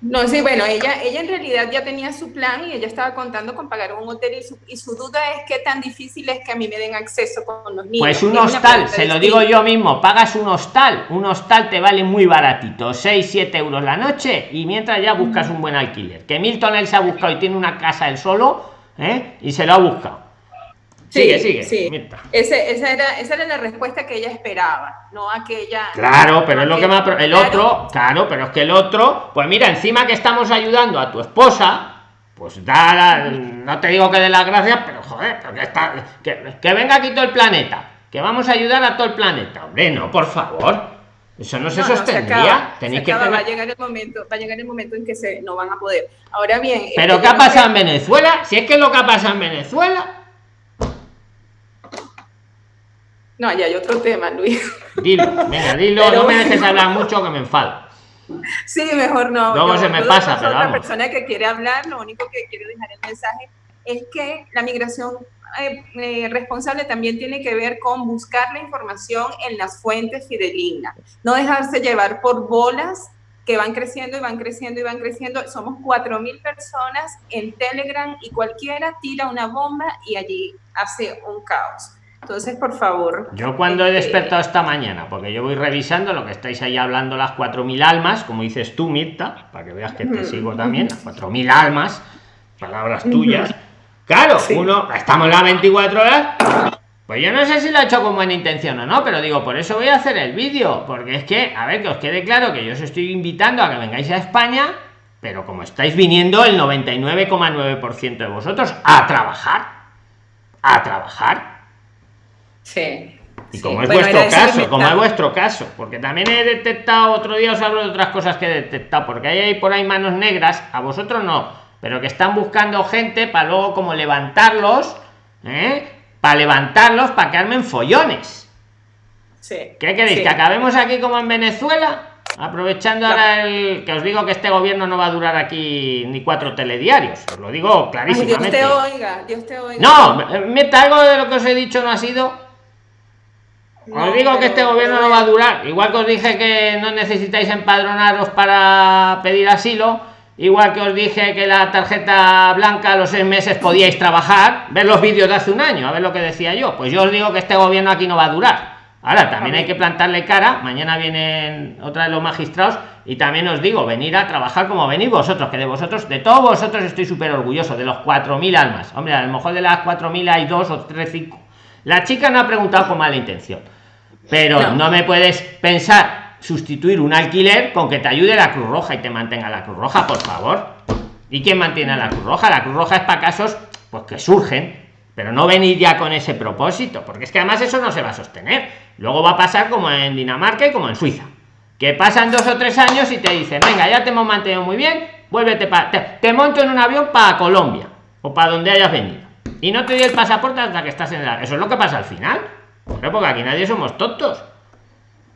No, sí, bueno, ella, ella en realidad ya tenía su plan y ella estaba contando con pagar un hotel y su, y su duda es qué tan difícil es que a mí me den acceso con los niños. Pues un hostal, se lo digo yo mismo, pagas un hostal, un hostal te vale muy baratito, 6, 7 euros la noche y mientras ya buscas un buen alquiler. Que Milton él se ha buscado y tiene una casa él solo ¿eh? y se lo ha buscado. Sigue, sigue. Sí. Ese, esa, era, esa era la respuesta que ella esperaba, no aquella. Claro, pero es lo que me ha. El otro, claro, pero es que el otro, pues mira, encima que estamos ayudando a tu esposa, pues da. no te digo que de las gracias, pero joder, porque está, que, que venga aquí todo el planeta, que vamos a ayudar a todo el planeta. Hombre, no, por favor. Eso no se sostendría. No, se acaba, va a llegar el momento, va a llegar el momento en que se no van a poder. Ahora bien. Pero ¿qué ha pasado en Venezuela? Si es que lo que ha pasado en Venezuela No, ya hay otro tema, Luis. Dilo, venga, dilo, no me dejes hablar mucho que me enfado. Sí, mejor no. Luego se me pasa, pero vamos. persona que quiere hablar, lo único que quiero dejar el mensaje es que la migración eh, eh, responsable también tiene que ver con buscar la información en las fuentes fidedignas, no dejarse llevar por bolas que van creciendo y van creciendo y van creciendo. Somos 4.000 personas en Telegram y cualquiera tira una bomba y allí hace un caos. Entonces, por favor. Yo cuando he este, despertado esta mañana, porque yo voy revisando lo que estáis ahí hablando las 4.000 almas, como dices tú, Mirta, para que veas que te sigo también, las 4.000 almas, palabras tuyas. Claro, uno, estamos las 24 horas, pues yo no sé si lo he hecho con buena intención o no, pero digo, por eso voy a hacer el vídeo, porque es que, a ver, que os quede claro que yo os estoy invitando a que vengáis a España, pero como estáis viniendo el 99,9% de vosotros a trabajar, a trabajar. Sí. Y sí. como es Bueno, vuestro caso, como es vuestro caso, porque también he detectado, otro día os hablo de otras cosas que he detectado, porque hay ahí por ahí manos negras, a vosotros no, pero que están buscando gente para luego como levantarlos, ¿eh? para levantarlos, para que armen follones. Sí. ¿Qué queréis? Sí. ¿Que acabemos aquí como en Venezuela? Aprovechando ahora el que os digo que este gobierno no va a durar aquí ni cuatro telediarios, os lo digo Ay, Dios clarísimamente. te oiga, Dios te oiga. No, meta algo de lo que os he dicho no ha sido No, os digo que este gobierno no va a durar. Igual que os dije que no necesitáis empadronaros para pedir asilo. Igual que os dije que la tarjeta blanca a los seis meses podíais trabajar. Ver los vídeos de hace un año, a ver lo que decía yo. Pues yo os digo que este gobierno aquí no va a durar. Ahora también hay que plantarle cara. Mañana vienen otra de los magistrados. Y también os digo, venir a trabajar como venís vosotros. Que de vosotros, de todos vosotros estoy súper orgulloso. De los 4.000 almas. Hombre, a lo mejor de las 4.000 hay dos o tres, cinco. La chica no ha preguntado con mala intención. Pero no. No. me puedes pensar sustituir un alquiler con que te ayude la Cruz Roja y te mantenga la Cruz Roja, por favor. ¿Y quién mantiene a la Cruz Roja? La Cruz Roja es para casos pues que surgen, pero no venir ya con ese propósito, porque es que además eso no se va a sostener. Luego va a pasar como en Dinamarca y como en Suiza, que pasan dos o tres años y te dicen, venga, ya te hemos mantenido muy bien, vuélvete para... Te, te monto en un avión para Colombia o para donde hayas venido. Y no te doy el pasaporte hasta que estás en la... Eso es lo que pasa al final. Hombre, porque aquí nadie somos tontos.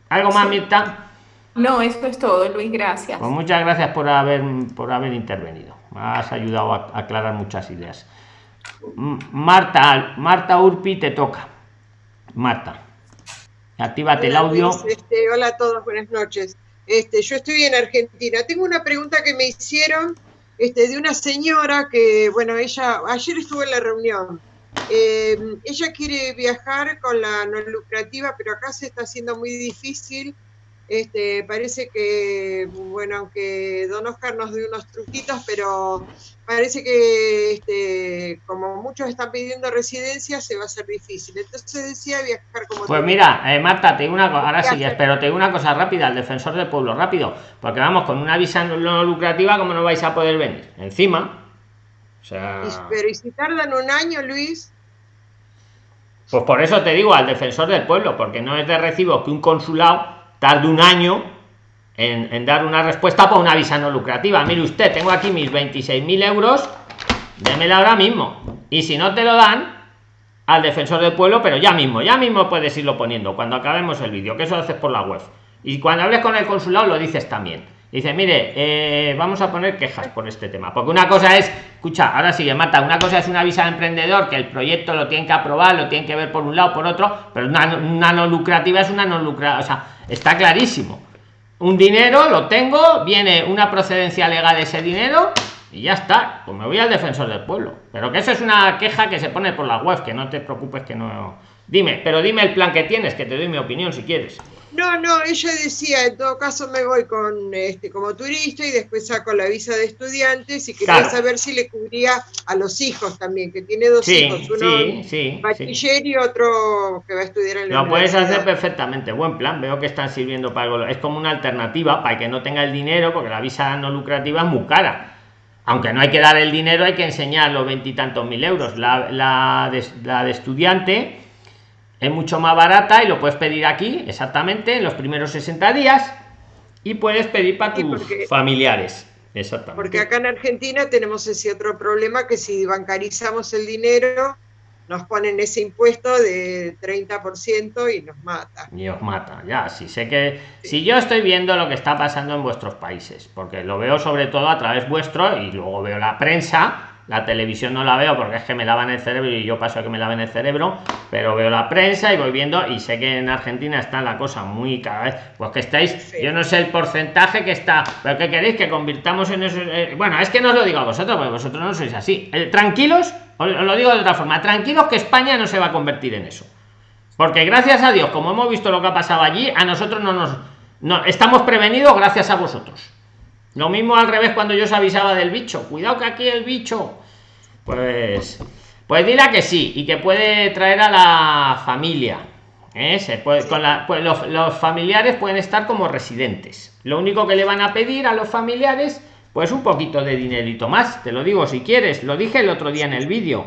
¿Algo más, Mirta? No, eso es todo, Luis, gracias. Pues muchas gracias por haber, por haber intervenido. Me has ayudado a aclarar muchas ideas. Marta, Marta Urpi, te toca. Marta, actívate el Hola, audio. Luis, este, hola a todos, buenas noches. Este, yo estoy en Argentina. Tengo una pregunta que me hicieron este, de una señora que, bueno, ella, ayer estuvo en la reunión. Eh, ella quiere viajar con la no lucrativa, pero acá se está haciendo muy difícil. Este, parece que, bueno, aunque Don Oscar nos dio unos truquitos, pero parece que este, como muchos están pidiendo residencia, se va a hacer difícil. Entonces decía viajar como Pues mira, eh, Marta, te digo una cosa, ahora ¿Qué sigues, hacer? pero te digo una cosa rápida, al defensor del pueblo, rápido, porque vamos, con una visa no lucrativa, ¿cómo no vais a poder venir? Encima, sea... Y- Pero ¿y si tardan un año, Luis? Pues por eso te digo al defensor del pueblo, porque no es de recibo que un consulado tarde un año en, en dar una respuesta por una visa no lucrativa. Mire usted, tengo aquí mis 26.000 euros, démela ahora mismo. Y si no te lo dan, al defensor del pueblo, pero ya mismo, ya mismo puedes irlo poniendo cuando acabemos el vídeo, que eso lo haces por la web. Y cuando hables con el consulado lo dices también. Dice, mire, eh, vamos a poner quejas por este tema. Porque una cosa es, escucha, ahora sigue Marta, una cosa es una visa de emprendedor, que el proyecto lo tienen que aprobar, lo tienen que ver por un lado, por otro, pero una, una no lucrativa es una no lucrativa, o sea, está clarísimo. Un dinero lo tengo, viene una procedencia legal de ese dinero y ya está. Pues me voy al defensor del pueblo. Pero que eso es una queja que se pone por la web, que no te preocupes que no. Dime, pero dime el plan que tienes, que te doy mi opinión si quieres. No, no, ella decía, en todo caso me voy con este como turista y después saco la visa de estudiantes y quería Claro. saber si le cubría a los hijos también, que tiene dos Sí, hijos, uno sí, sí, bachiller y otro que va a estudiar en la Lo puedes hacer perfectamente, buen plan. Veo que están sirviendo para algo. Es como una alternativa para que no tenga el dinero, porque la visa no lucrativa es muy cara. Aunque no hay que dar el dinero, hay que enseñar los veintitantos mil euros. La, la de, la de estudiante es mucho más barata y lo puedes pedir aquí, exactamente, en los primeros 60 días. Y puedes pedir para tus porque- familiares. Exactamente. Porque acá en Argentina tenemos ese otro problema que si bancarizamos el dinero nos ponen ese impuesto de 30% y nos mata. Y os mata, ya, sí sé que si yo estoy viendo lo que está pasando en vuestros países, porque lo veo sobre todo a través vuestro y luego veo la prensa, la televisión no la veo porque es que me lavan el cerebro y yo paso a que me laven el cerebro, pero veo la prensa y voy viendo y sé que en Argentina está la cosa muy cada vez, pues que estáis, yo no sé el porcentaje que está, pero que queréis que convirtamos en eso, eh, bueno, es que no os lo digo a vosotros, porque vosotros no sois así. Eh, tranquilos, os lo digo de otra forma, tranquilos que España no se va a convertir en eso. Porque gracias a Dios, como hemos visto lo que ha pasado allí, a nosotros no nos no, estamos prevenidos gracias a vosotros. Lo mismo al revés cuando yo os avisaba del bicho. Cuidado que aquí el bicho. Pues. Pues dile que sí y que puede traer a la familia. ¿eh? Se puede, con la, pues los, los, familiares pueden estar como residentes. Lo único que le van a pedir a los familiares, pues un poquito de dinerito más. Te lo digo si quieres. Lo dije el otro día en el vídeo.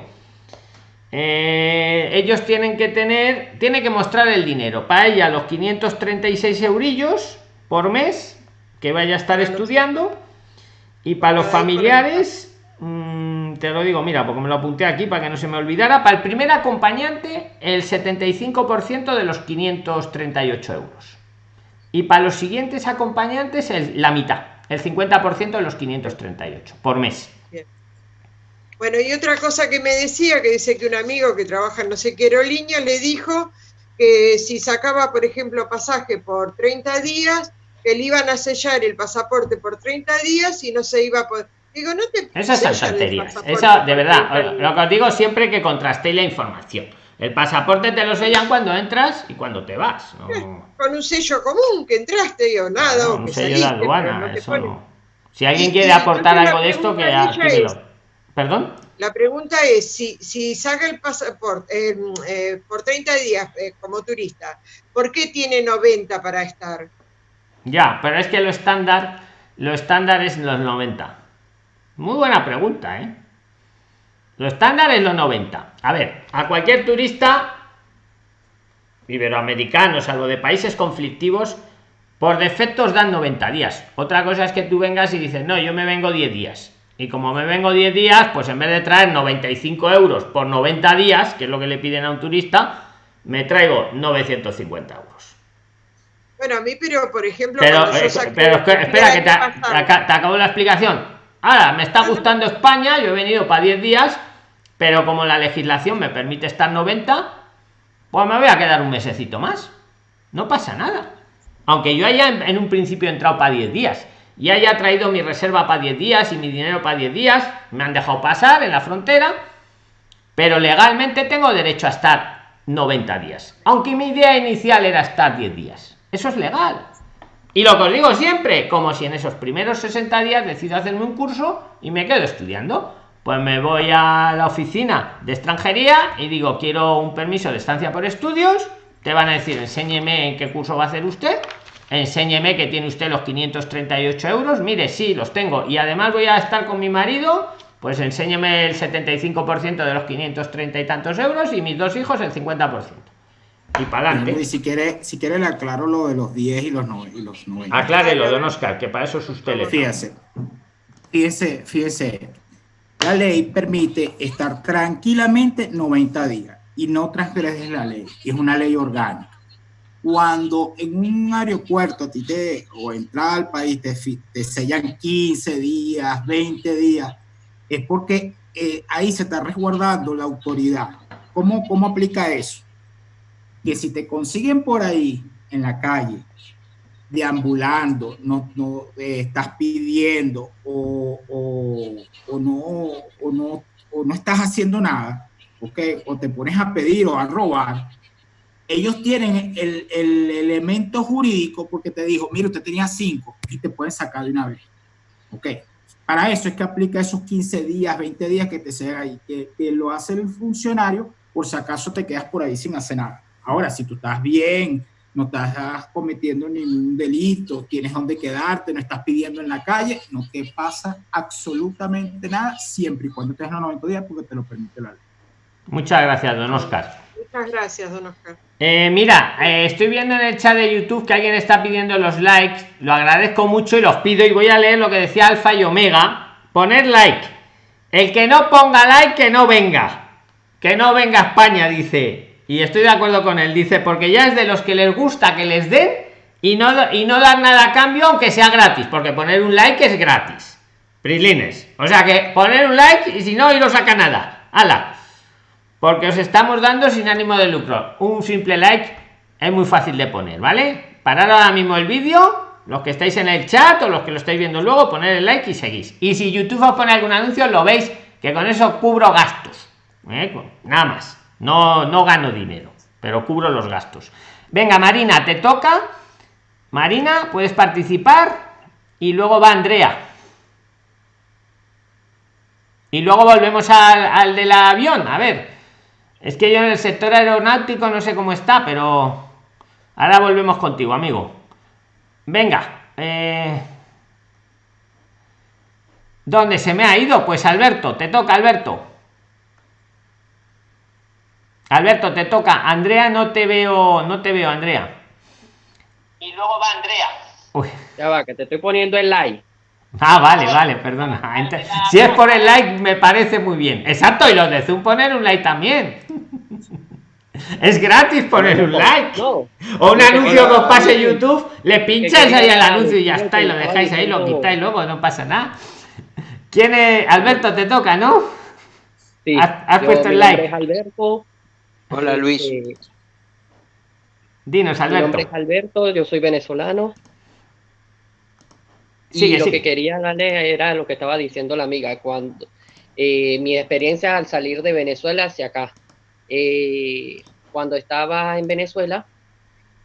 Eh, ellos tienen que tener, tiene que mostrar el dinero. Para ella los 536 eurillos por mes que vaya a estar estudiando y para los familiares mmm, te lo digo mira porque me lo apunté aquí para que no se me olvidara para el primer acompañante el 75% de los 538 euros y para los siguientes acompañantes la mitad el 50% de los 538 por mes bueno y otra cosa que me decía que dice que un amigo que trabaja en no sé qué aerolínea le dijo que si sacaba por ejemplo pasaje por 30 días que le iban a sellar el pasaporte por 30 días y no se iba a poder. Digo, no te Esas son tonterías. Esa, de verdad, lo que os digo siempre que contrastéis la información. El pasaporte te lo sellan cuando entras y cuando te vas. ¿no? Con un sello común que entraste o nada. No, un que sello saliste, de aduana, no eso no. Si alguien quiere aportar algo de esto, que es- ¿Perdón? La pregunta es, si, si saca el pasaporte eh, eh, por 30 días eh, como turista, ¿por qué tiene 90 para estar? Ya, pero es que lo estándar, lo estándar es los 90. Muy buena pregunta, ¿eh? Lo estándar es los 90. A ver, a cualquier turista iberoamericano, salvo de países conflictivos, por defectos dan 90 días. Otra cosa es que tú vengas y dices, no, yo me vengo 10 días. Y como me vengo 10 días, pues en vez de traer 95 euros por 90 días, que es lo que le piden a un turista, me traigo 950 euros. Bueno, a mí, pero por ejemplo, Pero, eh, pero espera, que te, te acabo la explicación. Ahora, me está gustando España, yo he venido para 10 días, pero como la legislación me permite estar 90, pues me voy a quedar un mesecito más. No pasa nada. Aunque yo haya en, en un principio entrado para 10 días y haya traído mi reserva para 10 días y mi dinero para 10 días, me han dejado pasar en la frontera, pero legalmente tengo derecho a estar 90 días. Aunque mi idea inicial era estar 10 días. Eso es legal. Y lo que os digo siempre, como si en esos primeros 60 días decido hacerme un curso y me quedo estudiando. Pues me voy a la oficina de extranjería y digo, quiero un permiso de estancia por estudios. Te van a decir, enséñeme en qué curso va a hacer usted. Enséñeme que tiene usted los 538 euros. Mire, sí, los tengo. Y además voy a estar con mi marido. Pues enséñeme el 75% de los 530 y tantos euros y mis dos hijos el 50%. Y para adelante. Y si quiere, si quiere le aclaro lo de los 10 y los, no- y los 90. Aclárelo, don Oscar, que para eso es usted. le- Fíjese, fíjese, fíjese. La ley permite estar tranquilamente 90 días y no transgredes la ley. Es una ley orgánica. Cuando en un aeropuerto a ti te, o entrada al país te, te sellan 15 días, 20 días, es porque eh, ahí se está resguardando la autoridad. ¿Cómo, ¿Cómo aplica eso? Que si te consiguen por ahí en la calle deambulando, no, no eh, estás pidiendo o, o, no, o, no, o no estás haciendo nada, ¿ok? o te pones a pedir o a robar, ellos tienen el, el elemento jurídico porque te dijo, mire, usted tenía cinco y te pueden sacar de una vez. ¿ok? Para eso es que aplica esos 15 días, 20 días que te sea ahí, que, que lo hace el funcionario por si acaso te quedas por ahí sin hacer nada. Ahora, si tú estás bien, no estás cometiendo ningún delito, tienes donde quedarte, no estás pidiendo en la calle, no te pasa absolutamente nada, siempre y cuando tengas los 90 días porque te lo permite la ley. Muchas gracias, don Oscar. Muchas gracias, don Oscar. Eh, mira, eh, estoy viendo en el chat de YouTube que alguien está pidiendo los likes. Lo agradezco mucho y los pido y voy a leer lo que decía Alfa y Omega. Poner like. El que no ponga like, que no venga. que no venga a España, dice. Y estoy de acuerdo con él, dice, porque ya es de los que les gusta que les den y no, y no dar nada a cambio, aunque sea gratis, porque poner un like es gratis. Prilines. O sea que poner un like y si no, y no saca nada. ¡Hala! Porque os estamos dando sin ánimo de lucro. Un simple like es muy fácil de poner, ¿vale? Parar ahora mismo el vídeo, los que estáis en el chat o los que lo estáis viendo luego, poner el like y seguís. Y si YouTube os pone algún anuncio, lo veis que con eso cubro gastos. ¿eh? Nada más. No, no gano dinero, pero cubro los gastos. Venga, Marina, te toca. Marina, puedes participar. Y luego va Andrea. Y luego volvemos al, del avión. A ver. Es que yo en el sector aeronáutico no sé cómo está, pero ahora volvemos contigo, amigo. Venga. Eh... ¿Dónde se me ha ido? Pues Alberto, te toca, Alberto. Alberto, te toca. Andrea, no te veo, no te veo, Andrea. Y luego va Andrea. Uy. Ya va, que te estoy poniendo el like. Ah, vale, vale, perdona. Entonces, si es por el like, me parece muy bien. Exacto, y los de Zoom poner un like también. Es gratis poner un like. O un anuncio que os pase YouTube, le pincháis ahí al anuncio y ya está, y lo dejáis ahí, lo quitáis luego, no pasa nada. ¿Quién es? Alberto, te toca, ¿no? Sí, has, has yo, puesto el mi like. nombre es Alberto. Hola Luis. Eh, Dinos, mi nombre Alberto. es Alberto, yo soy venezolano. Y Sigue, lo que quería darle era lo que estaba diciendo la amiga, cuando eh, mi experiencia al salir de Venezuela hacia acá. Eh, cuando estaba en Venezuela,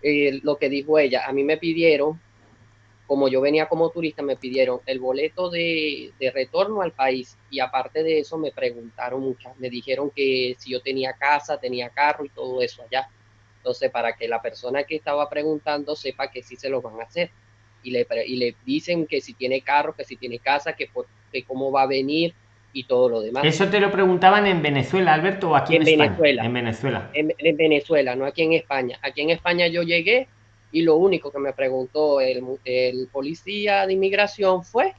eh, lo que dijo ella, a mí me pidieron, como yo venía como turista, me pidieron el boleto de, de retorno al país y aparte de eso me preguntaron muchas, me dijeron que si yo tenía casa, tenía carro y todo eso allá. Entonces, para que la persona que estaba preguntando sepa que sí se lo van a hacer. Y le, y le dicen que si tiene carro, que si tiene casa, que, por- que cómo va a venir y todo lo demás. Eso te lo preguntaban en Venezuela, Alberto, o aquí en, En. Venezuela. En Venezuela. en, en Venezuela, no aquí en España. Aquí en España yo llegué y lo único que me preguntó el, el policía de inmigración fue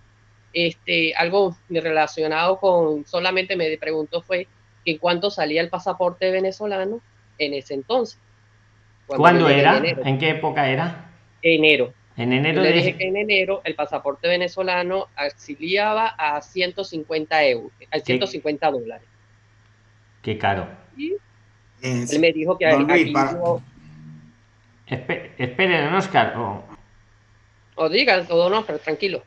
este, algo relacionado con, solamente me preguntó fue que en cuánto salía el pasaporte venezolano en ese entonces. Cuando ¿Cuándo era? En enero. ¿En qué época era? enero. En enero Yo le de... dije que en enero el pasaporte venezolano auxiliaba a 150 euros, a 150 dólares. Qué caro. Y él me dijo que Luis, para- no- Espe- espere, don Oscar. o- o digan todo no, pero tranquilo.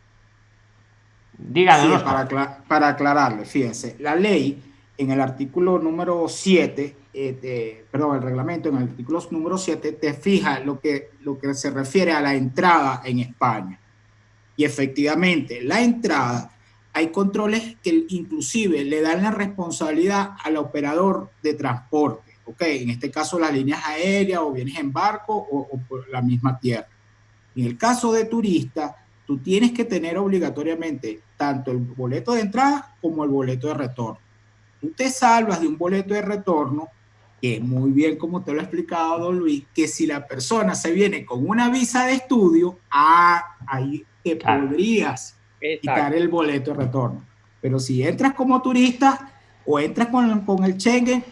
Sí, Oscar. para, acla- para aclararle, fíjense, la ley en el artículo número 7, eh, perdón, el reglamento en el artículo número 7 te fija lo que, lo que se refiere a la entrada en España. Y efectivamente, la entrada, hay controles que inclusive le dan la responsabilidad al operador de transporte, ¿ok? En este caso las líneas aéreas o vienes en barco o, o por la misma tierra. En el caso de turista, tú tienes que tener obligatoriamente tanto el boleto de entrada como el boleto de retorno. Tú te salvas de un boleto de retorno, que muy bien como te lo ha explicado don Luis, que si la persona se viene con una visa de estudio, ah, ahí te Claro. podrías quitar Exacto. el boleto de retorno. Pero si entras como turista o entras con, con el Schengen,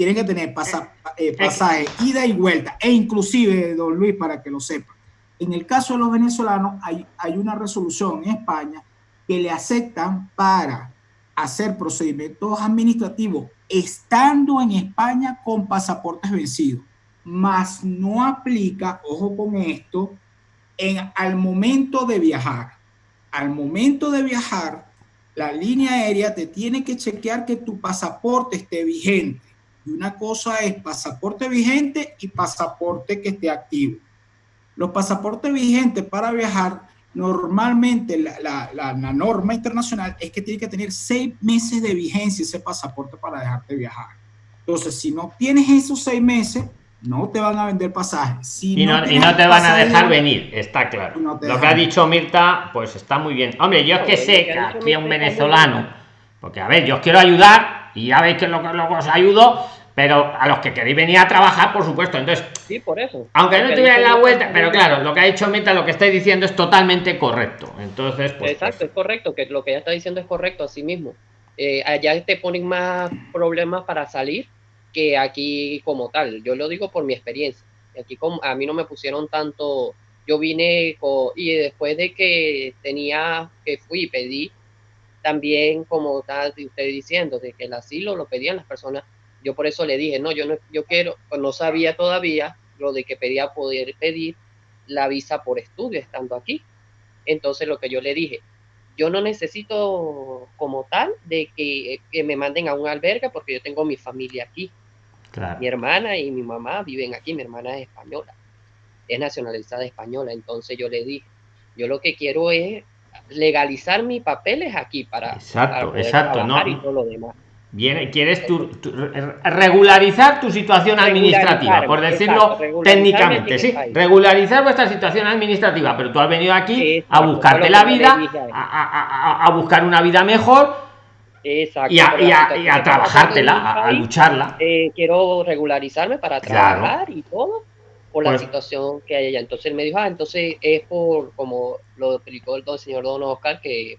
tienes que tener pasa- eh, pasaje, ida y vuelta, e inclusive, don Luis, para que lo sepa, en el caso de los venezolanos hay, hay una resolución en España que le aceptan para hacer procedimientos administrativos estando en España con pasaportes vencidos, mas no aplica, ojo con esto, en, al momento de viajar. Al momento de viajar, la línea aérea te tiene que chequear que tu pasaporte esté vigente. Y una cosa es pasaporte vigente y pasaporte que esté activo. Los pasaportes vigentes para viajar, normalmente la, la- la- la norma internacional es que tiene que tener seis meses de vigencia ese pasaporte para dejarte viajar. Entonces, si no tienes esos seis meses, no te van a vender pasajes. Si Y no, y tienes no te van a dejar de- venir, está claro. No Lo que ha dicho Mirta, pues está muy bien. Hombre, yo es que No, sé que aquí a un venezolano, porque a ver, yo os quiero ayudar y ya veis que lo que os ayudo, pero a los que queréis venir a trabajar, por supuesto. Entonces, Sí, por eso. aunque no tuvieran la vuelta, pero claro, lo que ha dicho Mirta, lo que estáis diciendo es totalmente correcto. Entonces, pues, Exacto, es correcto, que lo que ella está diciendo es correcto, así mismo. Eh, allá te ponen más problemas para salir que aquí como tal. Yo lo digo por mi experiencia. Aquí como, a mí no me pusieron tanto, yo vine y después de que tenía, que fui pedí, también como está usted diciendo, de que el asilo lo pedían las personas, yo por eso le dije, no, yo no, yo quiero, pues no sabía todavía lo de que pedía poder pedir la visa por estudio estando aquí. Entonces lo que yo le dije, yo no necesito como tal de que, me manden a un albergue porque yo tengo mi familia aquí. Mi hermana y mi mamá viven aquí, mi hermana es española, es nacionalizada española. Entonces yo le dije, yo lo que quiero es legalizar mis papeles aquí para, exacto, exacto, ¿no? y todo lo demás. Quieres tu, regularizar tu situación administrativa, por decirlo técnicamente, sí, regularizar vuestra situación administrativa, pero tú has venido aquí a buscarte la vida, a, buscar una vida mejor y a, trabajártela, a, lucharla. Eh, quiero regularizarme para trabajar y todo por la pues situación que hay allá. Entonces él me dijo, ah, entonces es por, como lo explicó el, señor Don Oscar, que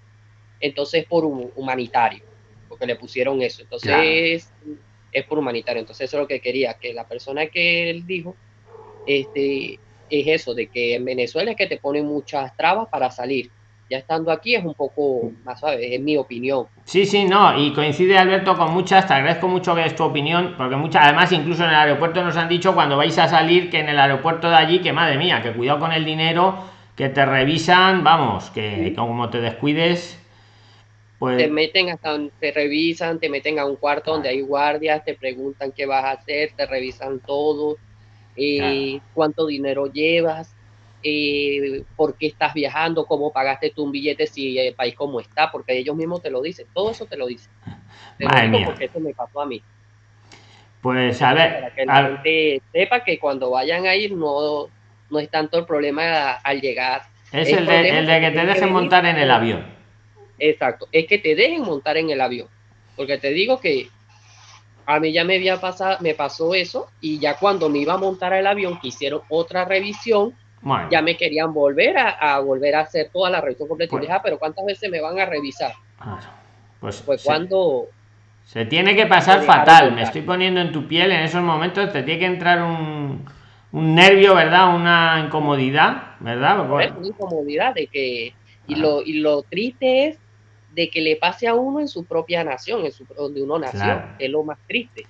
entonces es por humanitario porque le pusieron eso. Entonces es, por humanitario. Entonces eso es lo que quería, que la persona que él dijo, este, es eso, de que en Venezuela es que te ponen muchas trabas para salir. Ya estando aquí es un poco más suave, es mi opinión. Sí, sí, no, y coincide Alberto con muchas, te agradezco mucho que es tu opinión, porque muchas, además incluso en el aeropuerto nos han dicho cuando vais a salir que en el aeropuerto de allí, que madre mía, que cuidado con el dinero, que te revisan, vamos, que como te descuides, pues te meten hasta te revisan, te meten a un cuarto donde hay guardias, te preguntan qué vas a hacer, te revisan todo, eh, cuánto dinero llevas, eh, por qué estás viajando, cómo pagaste tú un billete, si el país cómo está, porque ellos mismos te lo dicen, todo eso te lo dicen. Te porque eso me pasó a mí. Pues a ver, para que la gente sepa que cuando vayan a ir no, no es tanto el problema al llegar. Es el, de, el de que te dejen montar en el avión. Exacto, es que te dejen montar en el avión. Porque te digo que a mí ya me había pasado, me pasó eso y ya cuando me iba a montar el avión que hicieron otra revisión, ya me querían volver a, volver a hacer toda la revisión completa. y dije, ah, pero ¿cuántas veces me van a revisar? pues, pues cuando... Se tiene que pasar fatal, me estoy poniendo en tu piel en esos momentos, te tiene que entrar un, un nervio, ¿verdad? Una incomodidad, ¿verdad? Una incomodidad de que... Y, lo, y lo triste es de que le pase a uno en su propia nación, en su, donde uno nació, es lo más triste.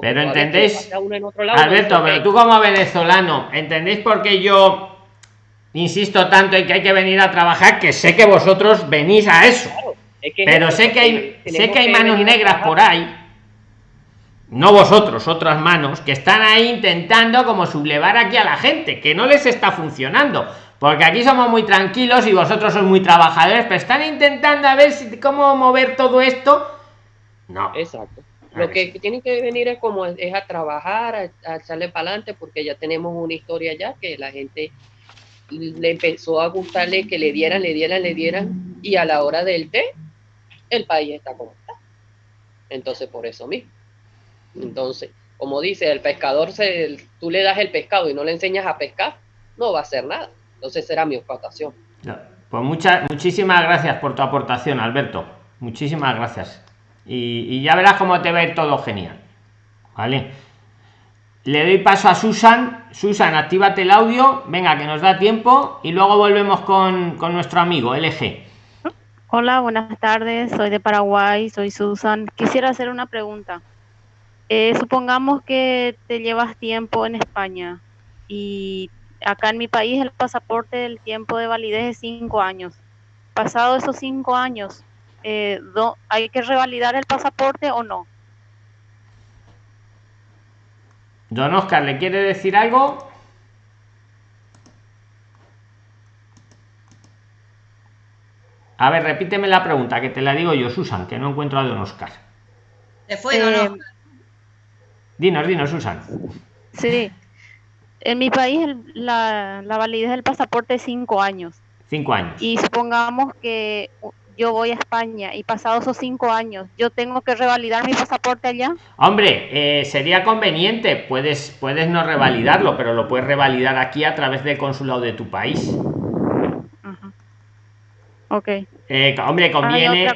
Pero entendéis, Alberto, pero tú como venezolano, ¿entendéis por qué yo insisto tanto en que hay que venir a trabajar? Que sé que vosotros venís a eso, pero sé que hay, sé que hay manos negras por ahí, no vosotros, otras manos, que están ahí intentando como sublevar aquí a la gente, que no les está funcionando porque aquí somos muy tranquilos y vosotros sois muy trabajadores, pero están intentando a ver si, cómo mover todo esto. No. Exacto. Lo que tienen que venir es como es a trabajar, a, echarle para adelante, porque ya tenemos una historia ya que la gente le empezó a gustarle que le dieran, le dieran, le dieran, y a la hora del té, el país está como está. Entonces, por eso mismo. Entonces, como dice, el pescador, se, tú le das el pescado y no le enseñas a pescar, no va a hacer nada. Entonces era mi explotación. Pues muchas, muchísimas gracias por tu aportación, Alberto. Muchísimas gracias. Y, ya verás cómo te va a ir todo genial. Vale. Le doy paso a Susan. Susan, actívate el audio. Venga, que nos da tiempo. Y luego volvemos con, nuestro amigo LG. Hola, buenas tardes. Soy de Paraguay. Soy Susan. Quisiera hacer una pregunta. Eh, supongamos que te llevas tiempo en España y acá en mi país el pasaporte, el tiempo de validez es cinco años. Pasado esos cinco años, eh, ¿hay que revalidar el pasaporte o no? Don Oscar, ¿le quiere decir algo? A ver, repíteme la pregunta, que te la digo yo, Susan, que no encuentro a Don Oscar. ¿Se fue no? Eh, dinos, dinos, Susan. Sí. En mi país la, validez del pasaporte es cinco años. Cinco años. Y supongamos que yo voy a España y pasados esos cinco años, yo tengo que revalidar mi pasaporte allá. Hombre, eh, sería conveniente, puedes, puedes no revalidarlo, pero lo puedes revalidar aquí a través del consulado de tu país. Ok. Eh, hombre, conviene,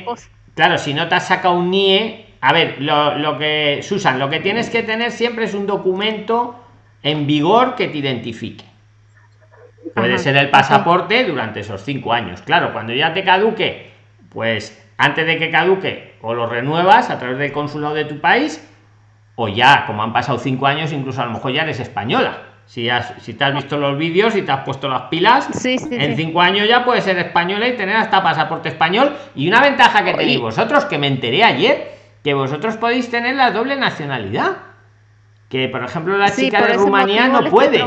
Claro, si no te has sacado un NIE, a ver, lo, lo que, Susan, lo que tienes que tener siempre es un documento en vigor que te identifique. Puede Ajá, ser el pasaporte durante esos cinco años. Claro, cuando ya te caduque, pues antes de que caduque, o lo renuevas a través del consulado de tu país, o ya, como han pasado cinco años, incluso a lo mejor ya eres española. Si, has, si te has visto los vídeos y te has puesto las pilas, Sí, sí, en sí. cinco años ya puedes ser española y tener hasta pasaporte español. Y una ventaja que tenéis vosotros, que me enteré ayer, que vosotros podéis tener la doble nacionalidad. Que, por ejemplo, la chica de Rumanía no puede.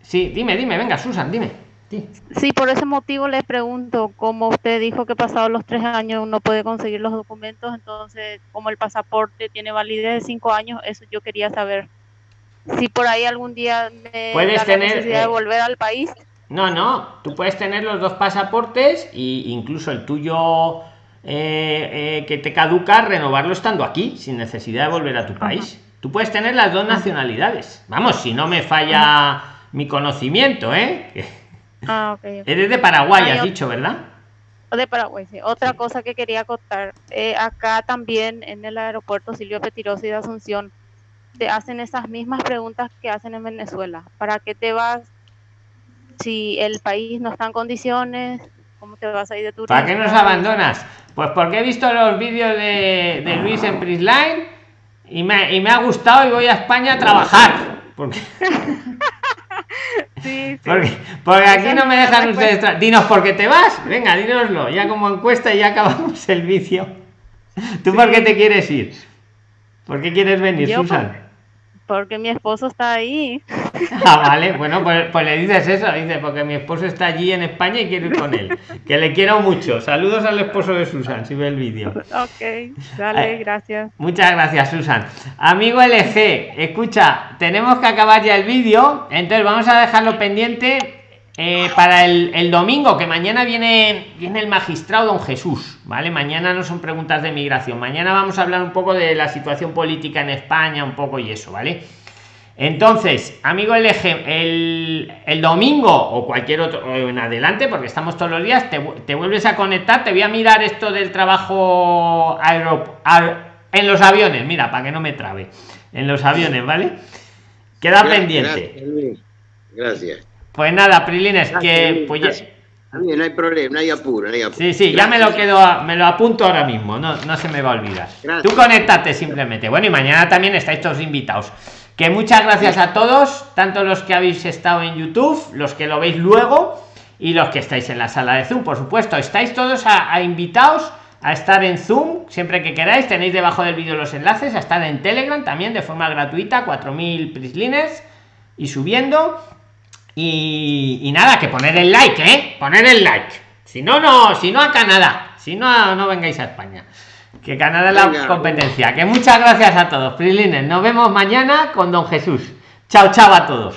Sí, dime, dime, venga, Susan, dime. Sí. Sí, por ese motivo les pregunto, como usted dijo que pasados los tres años uno puede conseguir los documentos, entonces como el pasaporte tiene validez de cinco años, eso yo quería saber. Si por ahí algún día me Puedes da la tener, necesidad eh, de volver al país, No, no, tú puedes tener los dos pasaportes e incluso el tuyo eh, eh, que te caduca, renovarlo estando aquí, sin necesidad de volver a tu país. Tú puedes tener las dos nacionalidades. Vamos, si no me falla mi conocimiento, ¿eh? Ah, ok, ok. Eres de Paraguay, Hay has dicho, ¿verdad? De Paraguay, sí. Otra cosa que quería contar, eh, acá también en el aeropuerto Silvio Petirosi de Asunción, te hacen esas mismas preguntas que hacen en Venezuela. ¿Para qué te vas si el país no está en condiciones? ¿Cómo te vas a ir de turismo? ¿Para qué nos abandonas? Pues porque he visto los vídeos de, de Luis en Prisline y me, y me ha gustado y voy a España a trabajar. Porque, Sí, sí. porque, porque aquí no me dejan ustedes. Dinos por qué te vas. Venga, dínoslo. Ya como encuesta y ya acabamos el vicio. ¿Tú por qué te quieres ir? ¿Por qué quieres venir, Yo, Susan? Porque mi esposo está ahí. Ah, vale, bueno, pues, pues le dices eso, dice, porque mi esposo está allí en España y quiero ir con él. Que le quiero mucho. Saludos al esposo de Susan, si ve el vídeo. Ok, dale, Eh, gracias. Muchas gracias, Susan. Amigo LG, escucha, tenemos que acabar ya el vídeo, entonces vamos a dejarlo pendiente eh, para el, el domingo, que mañana viene, viene el magistrado don Jesús, ¿vale? Mañana no son preguntas de migración, mañana vamos a hablar un poco de la situación política en España, un poco y eso, ¿vale? Entonces, amigo LG, el, el domingo o cualquier otro o en adelante, porque estamos todos los días, te, te vuelves a conectar. Te voy a mirar esto del trabajo aero, aer- en los aviones. Mira, para que no me trabe. En los aviones, ¿vale? Queda pendiente. Gracias. Pues nada, Prilines, Gracias, que pues ya- no hay problema, no hay apuro, no hay apuro. Sí, sí, ya me lo quedo, me lo apunto ahora mismo, no, no se me va a olvidar. Tú conéctate simplemente. Bueno, y mañana también estáis todos invitados. Que muchas gracias a todos, tanto los que habéis estado en YouTube, los que lo veis luego y los que estáis en la sala de Zoom, por supuesto. Estáis todos a, a invitados a estar en Zoom siempre que queráis. Tenéis debajo del vídeo los enlaces, a estar en Telegram también de forma gratuita, 4000 prislines y subiendo. Y, nada, que poner el like, ¿eh? Poner el like. Si no, no, si no a Canadá. Si no, no vengáis a España. Que Canadá es la competencia. Que muchas gracias a todos, Prilines. Nos vemos mañana con Don Jesús. Chao, chao a todos.